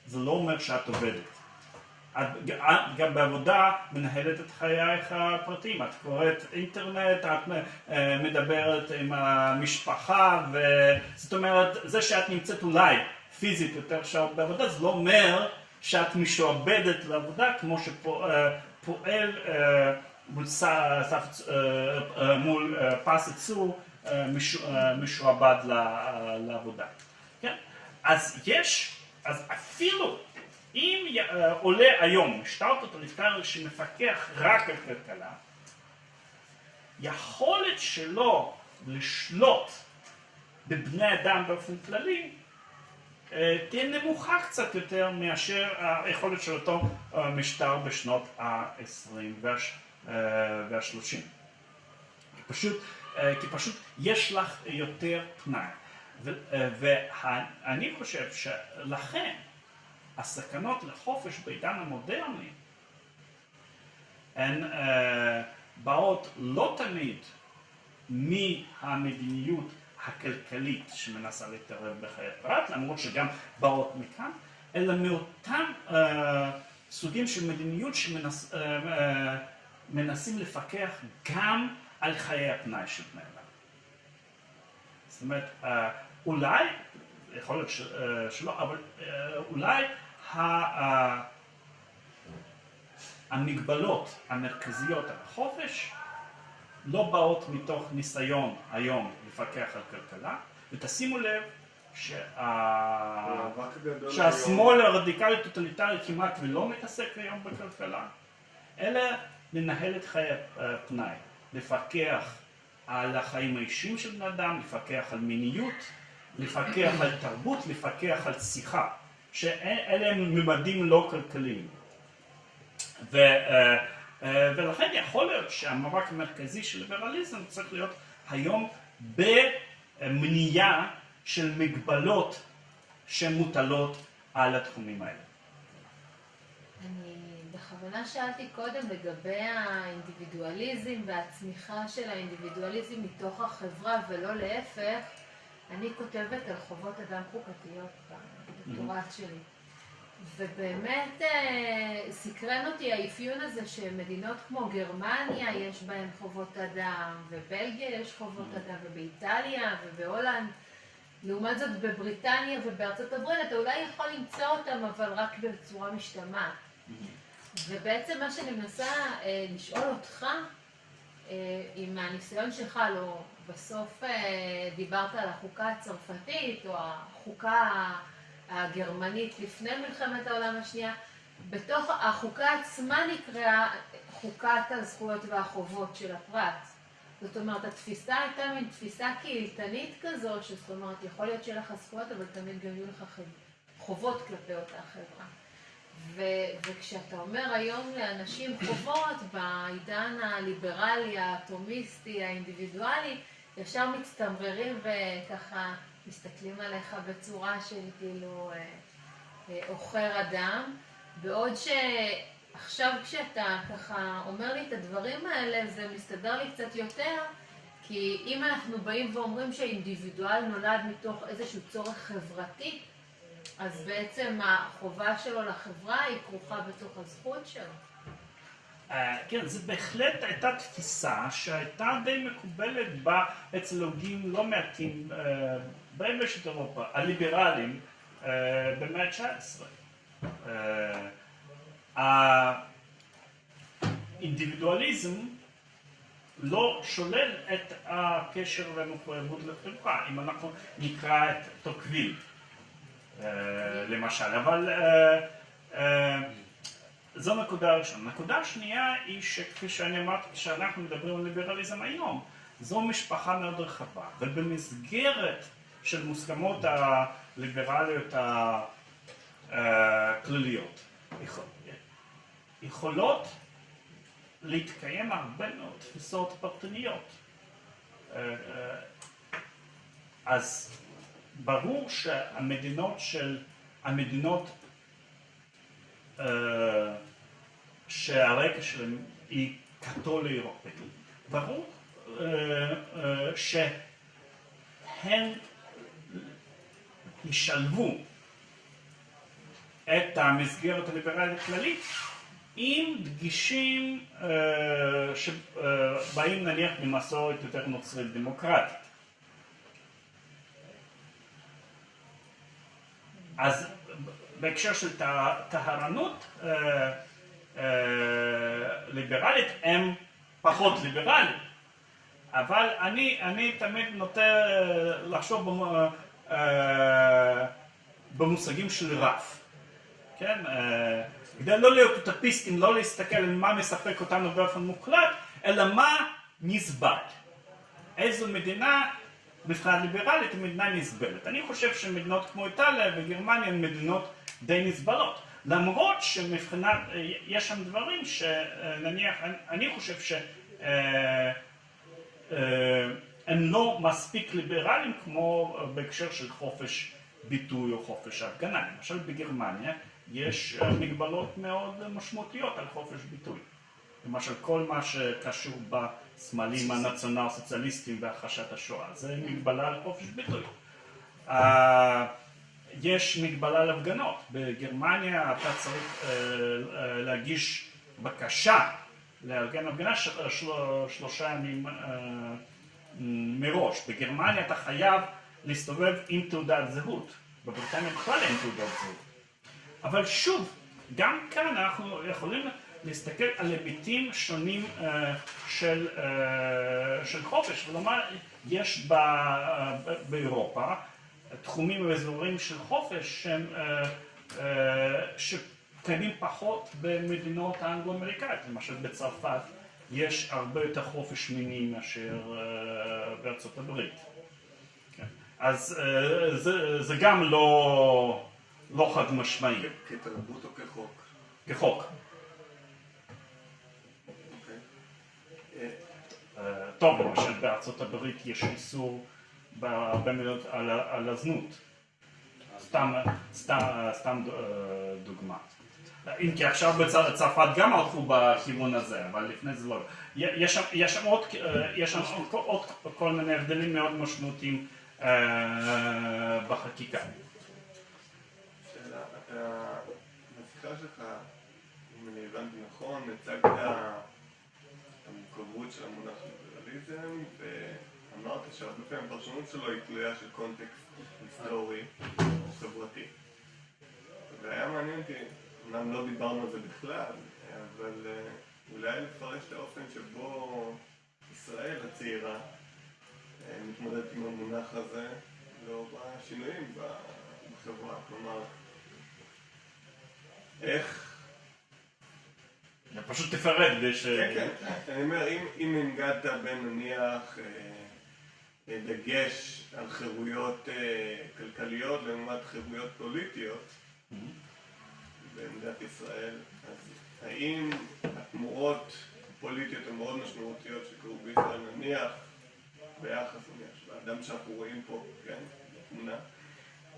זה לא אומר שאת עובדת. את גם בעבודה מנהלת את חייך הפרטיים, את קוראת אינטרנט, את אה, מדברת עם המשפחה, וזאת אומרת, זה שאת נמצאת אולי פיזית יותר שעות בעבודה, זה לא אומר שאת משועבדת לעבודה כמו שפועל אה, מול, אה, מול פס ייצור משועבד לעבודה. כן? אז יש, אז אפילו אם עולה היום משטר טוטליטרי שמפקח רק על כלכלה, יכולת שלו לשלוט בבני אדם באופן כללי תהיה נמוכה קצת יותר מאשר היכולת של אותו משטר בשנות ה-20 וה-30. פשוט, כי פשוט יש לך יותר פנאי. ואני חושב שלכן הסכנות לחופש בעידן המודרני הן uh, באות לא תמיד מהמדיניות הכלכלית שמנסה להתערב בחיי פרט, למרות שגם באות מכאן, אלא מאותם uh, סוגים של מדיניות שמנסים שמנסה, אה, לפקח גם על חיי הפנאי של בני אדם. זאת אומרת, אה, אולי, יכול להיות שלא, אבל אה, אולי המגבלות המרכזיות על החופש לא באות מתוך ניסיון היום לפקח על כלכלה, ותשימו לב שה... שהשמאל הרדיקלי טוטליטרי כמעט ולא מתעסק היום בכלכלה, אלא לנהל את חיי הפנאי, לפקח על החיים האישיים של בני אדם, לפקח על מיניות, לפקח על תרבות, לפקח על שיחה. שאלה הם ממדים לא כלכליים. ו, אה, אה, ולכן יכול להיות שהמאבק המרכזי של ליברליזם צריך להיות היום במניעה של מגבלות שמוטלות על התחומים האלה. אני בכוונה שאלתי קודם לגבי האינדיבידואליזם והצמיחה של האינדיבידואליזם מתוך החברה ולא להפך. אני כותבת על חובות אדם חוקתיות בדוקטורט mm-hmm. שלי. ובאמת אה, סקרן אותי האפיון הזה שמדינות כמו גרמניה יש בהן חובות אדם, ובלגיה יש חובות. אדם, ובאיטליה ובהולנד. לעומת זאת בבריטניה ובארצות הברית אתה אולי יכול למצוא אותם אבל רק בצורה משתמעת. ובעצם מה שאני מנסה אה, לשאול אותך, אה, עם הניסיון שלך, לא, בסוף אה, דיברת על החוקה הצרפתית או החוקה הגרמנית לפני מלחמת העולם השנייה, בתוך החוקה עצמה נקראה חוקת הזכויות והחובות של הפרט. זאת אומרת, התפיסה הייתה מין תפיסה קהילתנית כזו, שזאת אומרת, יכול להיות שיהיה לך זכויות, אבל תמיד גם יהיו לך חובות כלפי אותה חברה. ו- וכשאתה אומר היום לאנשים חובות, בעידן הליברלי, האטומיסטי, האינדיבידואלי, ישר מצטמררים וככה מסתכלים עליך בצורה של כאילו אה, אה, עוכר אדם, בעוד שעכשיו כשאתה ככה אומר לי את הדברים האלה זה מסתדר לי קצת יותר, כי אם אנחנו באים ואומרים שהאינדיבידואל נולד מתוך איזשהו צורך חברתי, אז בעצם החובה שלו לחברה היא כרוכה בתוך הזכות שלו. אה, כן, זו בהחלט הייתה תפיסה שהייתה די מקובלת בה אצל הוגים לא מעטים אה, ביבשת אירופה, הליברלים אה, במאה ה-19. האינדיבידואליזם לא שולל את הקשר והמחויבות לחברה, אם אנחנו נקרא את טוקוויל למשל, אבל זו נקודה ראשונה. נקודה שנייה היא שכפי שאני אמרתי, כשאנחנו מדברים על ליברליזם היום, זו משפחה מאוד רחבה, ובמסגרת של מוסכמות הליברליות הכלליות, יכולות להתקיים הרבה מאוד תפיסות פרטניות. אז ברור שהמדינות של, המדינות שהרקע שלהם היא קתולי אירופאי, ברור אה, אה, שהן ישלבו את המסגרת הליברלית הכללית עם דגישים אה, שבאים נניח ממסורת יותר נוצרית דמוקרטית. אז בהקשר של טה- טהרנות אה, אה, ליברלית הם פחות ליברליים, אבל אני, אני תמיד נוטה אה, לחשוב במ- במושגים של רף, כן? כדי לא להיות אוטופיסטים, לא להסתכל על מה מספק אותנו באופן מוחלט, אלא מה נסבל. איזו מדינה מבחינה ליברלית היא מדינה נסבלת. אני חושב שמדינות כמו איטליה וגרמניה הן מדינות די נסבלות. למרות שמבחינת, יש שם דברים שנניח, אני- חושב שהם לא מספיק ליברליים כמו בהקשר של חופש ביטוי או חופש הפגנה. למשל בגרמניה יש אה, מגבלות מאוד משמעותיות על חופש ביטוי. למשל כל מה שקשור בסמלים הנציונל סוציאליסטיים והכחשת השואה, זה מגבלה על חופש ביטוי. אה, יש מגבלה על הפגנות, בגרמניה אתה צריך אה, אה, להגיש בקשה לארגן הפגנה של- של- שלושה ימים אה, מראש, בגרמניה אתה חייב להסתובב עם תעודת זהות, בבריטניה בכלל אין תעודת זהות. אבל שוב, גם כאן אנחנו יכולים להסתכל על היבטים שונים אה, של, אה, של חופש, כלומר יש אה, באירופה תחומים ואזורים של חופש שהם, אה, אה, שקיימים פחות במדינות האנגלו-אמריקאיות, למשל בצרפת יש הרבה יותר חופש מיני מאשר אה, בארצות הברית. כן. אז זה, זה גם לא, לא חד משמעי, כתרבות או כחוק? כחוק. אוקיי. אה, אה, טוב, למשל בארצות הברית יש איסור בהרבה מדינות על, על הזנות. סתם, סתם, סתם אה, דוגמה. אם כי עכשיו בצרפת גם הלכו בכיוון הזה, אבל לפני זה לא. יש שם, יש שם, עוד, אה, יש שם עוד, עוד כל מיני הבדלים מאוד משמעותיים אה, בחקיקה. שאלה, אם אני הבנתי נכון, הצגת המורכבות של המונח ליברליזם, ואמרת שהרבה פעמים הפרשנות שלו היא תלויה של קונטקסט היסטורי או חברתי. והיה מעניין אותי, אמנם לא דיברנו על זה בכלל, אבל אה, אולי לפרש את האופן שבו ישראל הצעירה אה, מתמודדת עם המונח הזה לאור השינויים בחברה. כלומר, איך... פשוט תפרט כדי ש... כן, כן. אני אומר, אם, הנגדת בין נניח אה, דגש על חירויות אה, כלכליות לעומת חירויות פוליטיות במדינת ישראל, אז האם התמורות הפוליטיות המאוד משמעותיות שקרו בישראל, נניח ביחס נניח לאדם שאנחנו רואים פה, כן, בתמונה,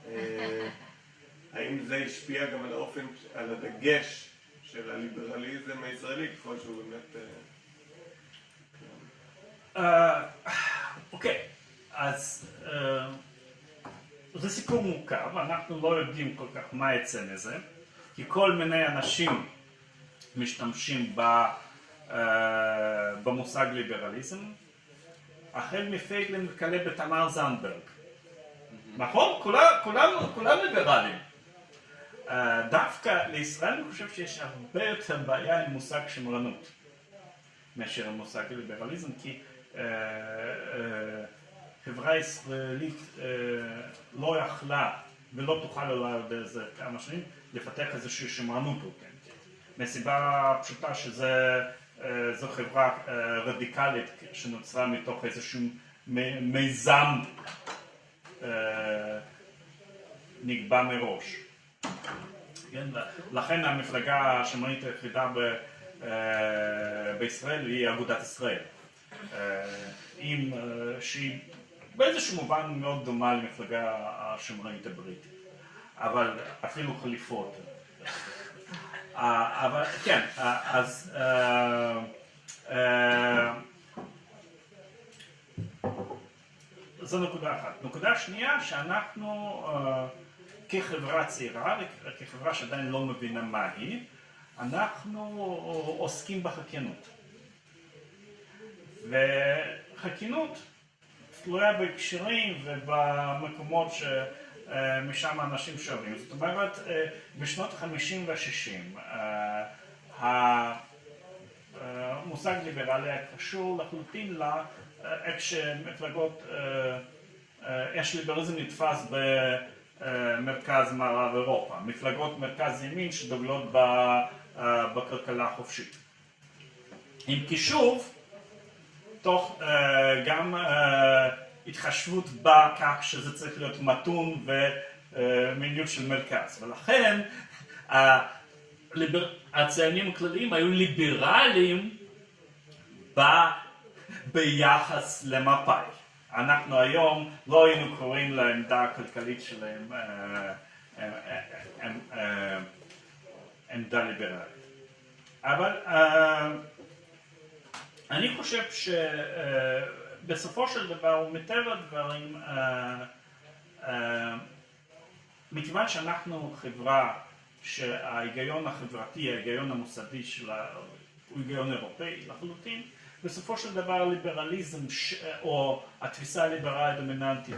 אה, האם זה השפיע גם על האופן, על הדגש של הליברליזם הישראלי, ככל שהוא באמת... אה, כן. אה, אוקיי, אז אה, זה סיפור מורכב, אנחנו לא יודעים כל כך מה יצא מזה, כי כל מיני אנשים משתמשים ב, אה, במושג ליברליזם, החל מפייגלין וכלה בתמר זנדברג. נכון? כולם, ליברלים. אה, דווקא לישראל אני חושב שיש הרבה יותר בעיה עם מושג שמרנות. מאשר המושג ליברליזם, כי אה, אה, חברה ישראלית אה, לא יכלה ולא תוכל אולי עוד איזה כמה שנים לפתח איזושהי שמרנות אותנטית. מסיבה פשוטה שזה אה, זו חברה אה, רדיקלית שנוצרה מתוך איזשהו מיזם נקבע מראש. כן? לכן המפלגה השמרנית היחידה ב, בישראל היא אגודת ישראל. עם, שהיא באיזשהו מובן מאוד דומה למפלגה השמרנית הבריטית. אבל אפילו חליפות. אה, אבל כן, אה, אז אה, זו נקודה אחת. נקודה שנייה, שאנחנו כחברה צעירה, כחברה שעדיין לא מבינה מה היא, אנחנו עוסקים בחקיינות. וחקיינות תלויה בהקשרים ובמקומות שמשם אנשים שואבים. זאת אומרת, בשנות ה-50 וה-60 המושג ליברלי היה קשור לחלוטין לאיך שמפלגות, איך שליברליזם נתפס במרכז מערב אירופה, מפלגות מרכז ימין שדוגלות בכלכלה החופשית. עם קישוב, תוך גם התחשבות בכך שזה צריך להיות מתון ומדיניות של מרכז, ולכן הציונים הכלליים היו ליברליים ביחס למפא"י. אנחנו היום לא היינו קוראים לעמדה הכלכלית שלהם עמדה ליברלית. אבל אני חושב שבסופו של דבר ומטבע הדברים מכיוון שאנחנו חברה שההיגיון החברתי, ההיגיון המוסדי שלה הוא היגיון אירופאי לחלוטין, בסופו של דבר הליברליזם או התפיסה הליברלית הדומיננטית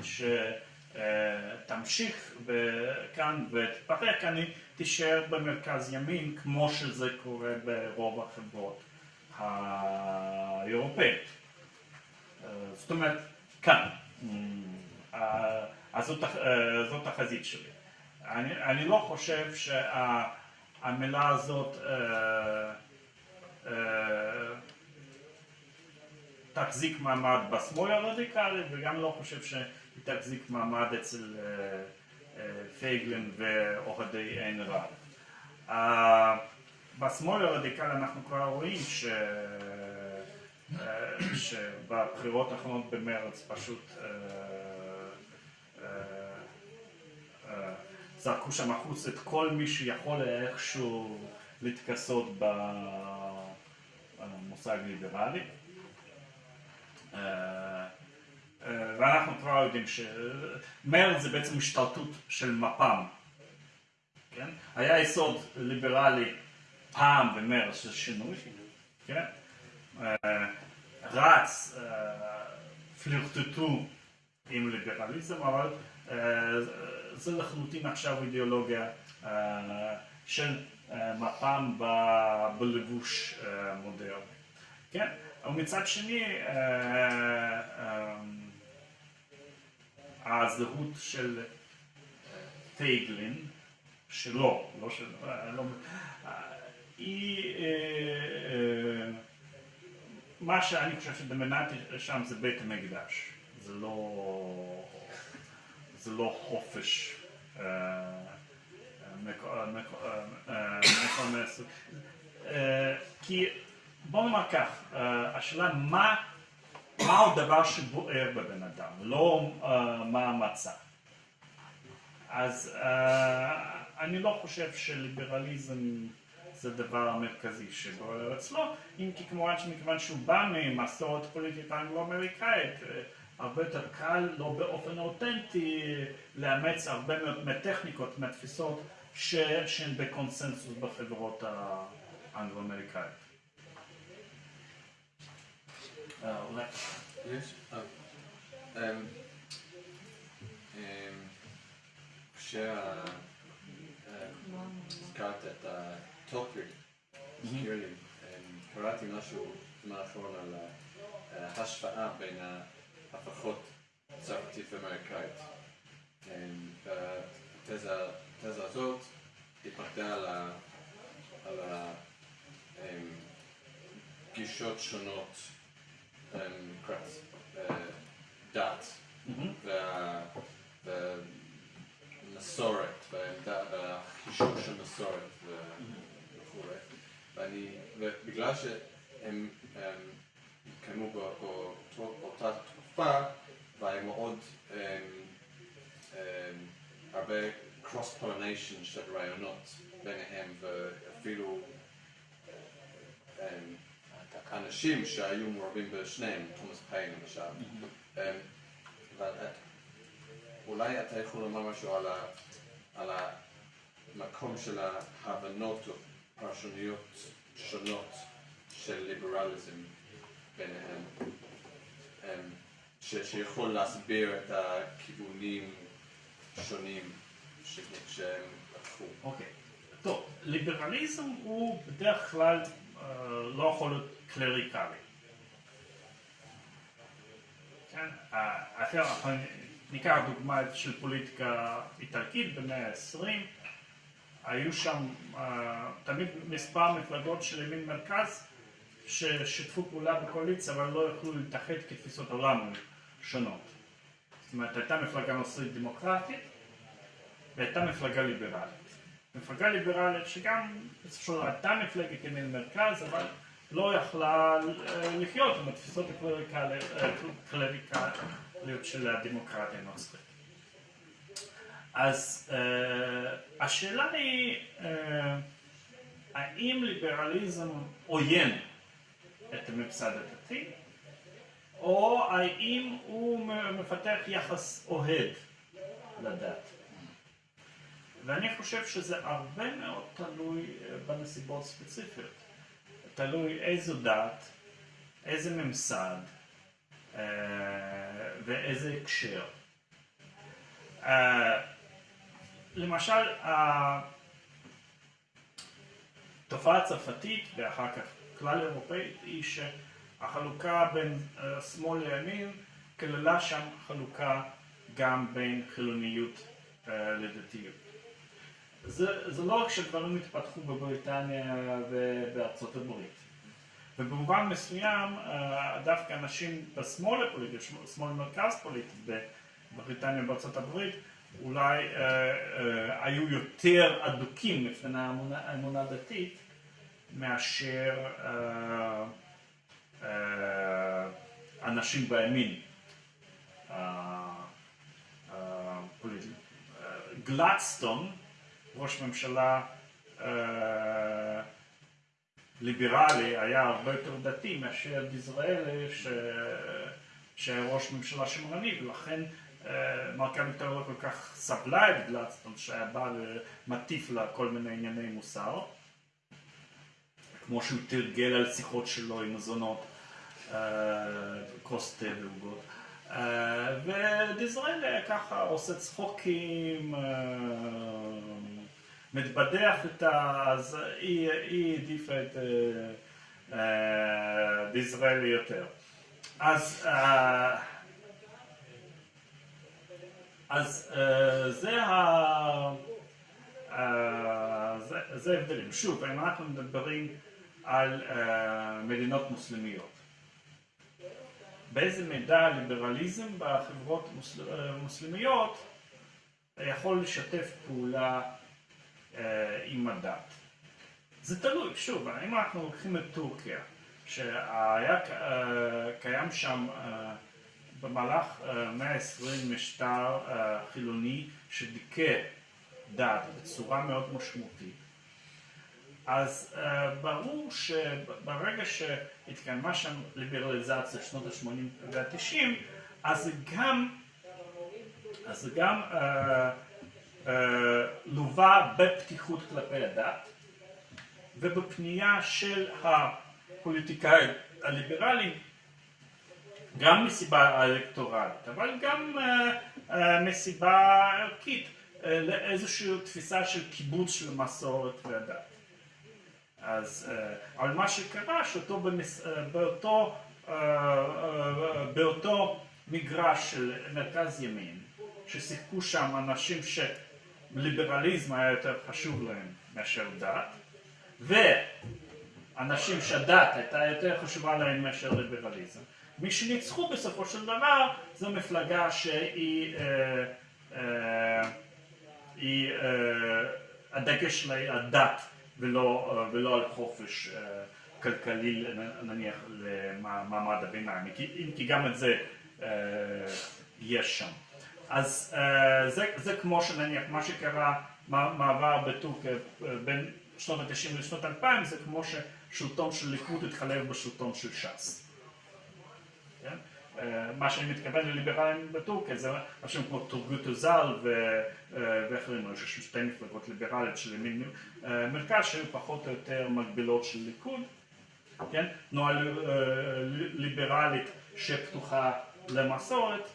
שתמשיך כאן ותתפרק, אני תישאר במרכז ימין כמו שזה קורה ברוב החברות האירופאית. זאת אומרת, כאן. אז זאת החזית שלי. אני, אני לא חושב שהמילה הזאת אה, אה, תחזיק מעמד בשמאל הרדיקלי וגם לא חושב שהיא תחזיק מעמד אצל אה, פייגלין ואוהדי עין רב. בשמאל הרדיקלי אנחנו כבר רואים ש... שבבחירות האחרונות במרץ פשוט זרקו שם החוץ את כל מי שיכול איכשהו להתכסות במושג ליברלי. ואנחנו כבר יודעים שמרד זה בעצם השתלטות של מפ"ם, כן? היה יסוד ליברלי פעם במרד של שינוי, כן? רץ, פלירטטו עם ליברליזם, אבל זה לחלוטין עכשיו אידיאולוגיה של מפ"ם בלבוש מודרני. כן? ומצד שני הזהות של פייגלין, שלו, לא של... לא, היא... מה שאני חושב שדומיננטי שם זה בית המקדש, זה לא... זה לא חופש מקומס. כי בוא נאמר כך, השאלה מה מהו דבר שבוער בבן אדם, לא מה המצע. אז אני לא חושב שליברליזם זה הדבר המרכזי שבוער אצלו, אם כי כמובן שמכיוון שהוא בא ממסורת פוליטית אנגלו-אמריקאית הרבה יותר קל, לא באופן אותנטי, לאמץ הרבה מאוד מהטכניקות, מהתפיסות שהן בקונסנזוס בחברות האנגלו-אמריקאיות. יש, כשהזכרת את הטוקר, קראתי משהו בזמן האחרון על ההשוואה בין הפכות צרפתית ואמריקאית. התזה הזאת התמקדה על הגישות שונות לקראת דת והמסורת והחישוב של מסורת. ואני, ובגלל שהם התקיימו באותה תקופה והיה מאוד הרבה cross pollination של רעיונות ביניהם ואפילו אנשים שהיו מעורבים בשניהם, תומאס פיין למשל, אולי אתה יכול לומר משהו על המקום של ההבנות או פרשנויות שונות של ליברליזם ביניהם, אמ, ש, שיכול להסביר את הכיוונים שונים שהם לקחו. אוקיי. טוב, ליברליזם הוא בדרך כלל אה, לא יכול להיות קלריקלי. כן? אה, אחר, ניקח דוגמה של פוליטיקה איטלקית במאה ה-20, היו שם אה, תמיד מספר מפלגות של ימין מרכז ששיתפו פעולה בקואליציה אבל לא יכלו להתאחד כתפיסות עולם שונות. זאת אומרת, הייתה מפלגה נוצרית דמוקרטית והייתה מפלגה ליברלית. מפלגה ליברלית שגם בסופו הייתה מפלגת ימין מרכז, אבל לא יכלה אה, לחיות עם התפיסות הקלריקליות של הדמוקרטיה הנוצרית. אז אה, השאלה היא, אה, האם ליברליזם עוין את הממסד הדתי, או האם הוא מפתח יחס אוהד לדת. ואני חושב שזה הרבה מאוד תלוי אה, בנסיבות ספציפיות. תלוי איזו דת, איזה ממסד ואיזה הקשר. למשל, התופעה הצרפתית ואחר כך כלל אירופאית היא שהחלוקה בין אה, שמאל לימין כללה שם חלוקה גם בין חילוניות אה, לדתיות. זה, זה לא רק שדברים התפתחו בבריטניה ובארצות הברית. ובמובן מסוים אה, דווקא אנשים בשמאל הפוליטי, שמאל מרכז פוליטי בבריטניה ובארצות הברית אולי אה, אה, היו יותר אדוקים לפני האמונה, הדתית מאשר אה, אה, אנשים בימין אה, אה. אה, ראש ממשלה אה, ליברלי היה הרבה יותר דתי מאשר דיזראלי ש... שהיה ראש ממשלה שמרני ולכן אה, מרקה ויטור לא כל כך סבלה את גלדסטון שהיה בא ומטיף לה כל מיני ענייני מוסר כמו שהוא תרגל על שיחות שלו עם מזונות אה, כוס תה ועוגות אה, ודיזראלי ככה עושה צחוקים אה, מתבדח איתה, אז היא, העדיפה את אה, אה, דיזראלי יותר. אז, אה, אז אה, זה ה... אה, זה, ההבדלים. שוב, אם אנחנו מדברים על אה, מדינות מוסלמיות. באיזה מידה הליברליזם בחברות מוסל... מוסלמיות יכול לשתף פעולה עם הדת. זה תלוי, שוב, אם אנחנו לוקחים את טורקיה, שהיה קיים שם במהלך המאה ה-20 משטר אה, חילוני שדיכא דת בצורה מאוד משמעותית, אז uh, ברור שברגע שהתקיימה שם ליברליזציה שנות ה-80 וה-90, אז גם, אז גם uh, uh, לווה בפתיחות כלפי הדת ובפנייה של הפוליטיקאים הליברליים גם מסיבה אלקטורלית, אבל גם uh, uh, מסיבה ערכית, uh, לאיזושהי תפיסה של קיבוץ של מסורת והדת. אז, אבל מה שקרה, שאותו במס... באותו, באותו מגרש של מרכז ימין, ששיחקו שם אנשים שליברליזם היה יותר חשוב להם מאשר דת, ואנשים שהדת הייתה יותר חשובה להם מאשר ליברליזם. מי שניצחו בסופו של דבר זו מפלגה שהיא אה, אה, היא, אה, הדגש שלה הדת ולא, ולא על חופש כלכלי נניח למעמד הביניים, אם כי גם את זה יש שם. אז זה, זה כמו שנניח מה שקרה, מעבר בטורקיה בין שנות ה-90 לשנות ה-2000 זה כמו ששלטון של ליכוד התחלף בשלטון של ש"ס. אה, מה שאני מתכוון לליברלים בטורקיה זה משהו כמו טורגוט אוזל ו- אה, ואחרים, יש שם שתי מפלגות ליברליות של ימין אה, מרכז שהיו פחות או יותר מקבילות של ליכוד, כן? תנועה ליברלית שפתוחה למסורת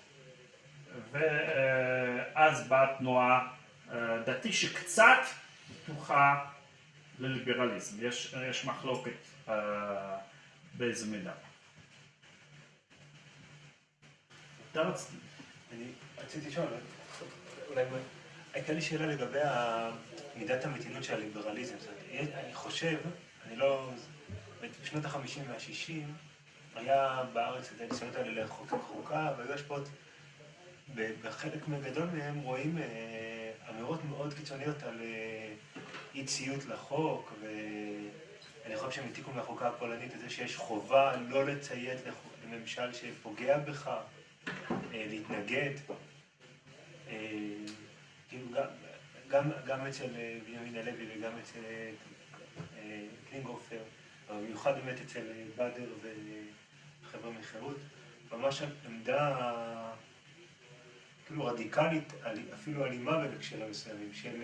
ואז באה תנועה דתית שקצת פתוחה לליברליזם, יש, יש מחלוקת באיזה מידה. אתה רצית- אני רציתי לשאול, אולי הייתה לי שאלה לגבי מידת המתינות של הליברליזם. אני חושב, אני לא... בשנות החמישים והשישים היה בארץ את הניסיונות האלה לחוקק חוקה, והיו השפעות, בחלק גדול מהם רואים אה, אמירות מאוד קיצוניות על אה, אי ציות לחוק, ואני חושב שהם העתיקו מהחוקה הפולנית את זה שיש חובה לא לציית לממשל שפוגע בך. אה, להתנגד. אה, כאילו גם, גם, אצל אה, בנימין הלוי וגם אצל קלינגהופר, אבל במיוחד באמת אצל באדר וחבר'ה מחירות, ממש עמדה כאילו רדיקלית, אפילו אלימה בהקשרים מסוימים, של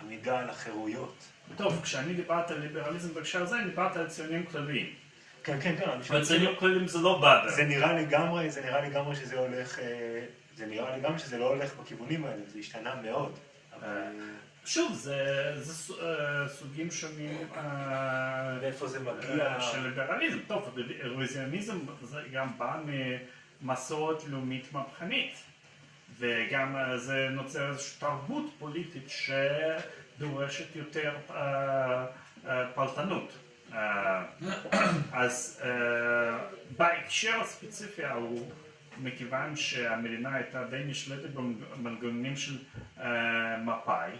עמידה על החירויות. טוב, כשאני דיברתי על ליברליזם בהקשר הזה, אני דיברתי על ציונים כלליים. כן, כן, כן, אבל ציונים כלליים זה לא באדר. זה נראה לגמרי, זה נראה לגמרי שזה הולך, אה, זה נראה לגמרי שזה לא הולך בכיוונים האלה, זה השתנה מאוד. אה, שוב, זה, אה, סוגים שונים מאיפה זה מגיע? של ליברליזם. טוב, רוויזיוניזם זה גם בא ממסורת לאומית מהפכנית. וגם זה נוצר איזושהי תרבות פוליטית שדורשת יותר פלטנות. אה, אז אה, בהקשר הספציפי ההוא, מכיוון שהמדינה הייתה די נשלטת במנגנונים של אה, מפא"י,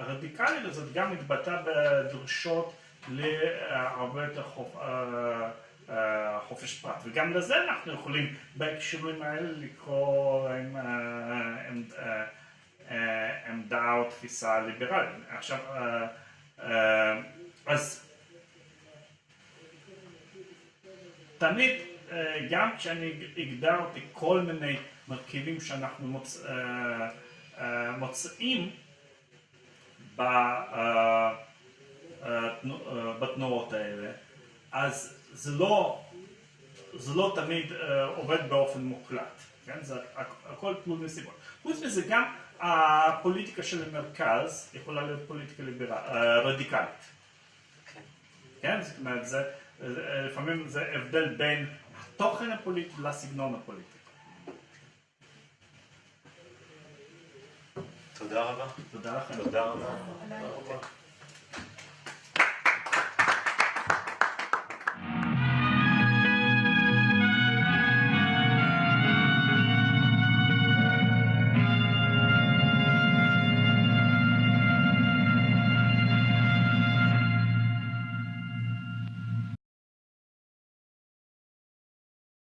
הרדיקליות הזאת גם התבטאה בדרישות להרבה יותר חופ- חופש פרט, וגם לזה אנחנו יכולים בהקשרים האלה לקרוא עם, עמדה או תפיסה ליברלית. עכשיו, אז תמיד, אה, גם כשאני הגדרתי כל מיני מרכיבים שאנחנו מוצ... אה, אה, מוצאים בתנועות האלה, אז זה לא, זה לא תמיד עובד באופן מוחלט, כן? זה הכ- הכל תלוי נסיבות. חוץ מזה גם הפוליטיקה של המרכז יכולה להיות פוליטיקה ליברל, אה, רדיקלית. כן? זאת אומרת, זה, זה- לפעמים זה הבדל בין התוכן הפוליטי לסגנון הפוליטי. תודה רבה. תודה לכם. תודה רבה. עדיין.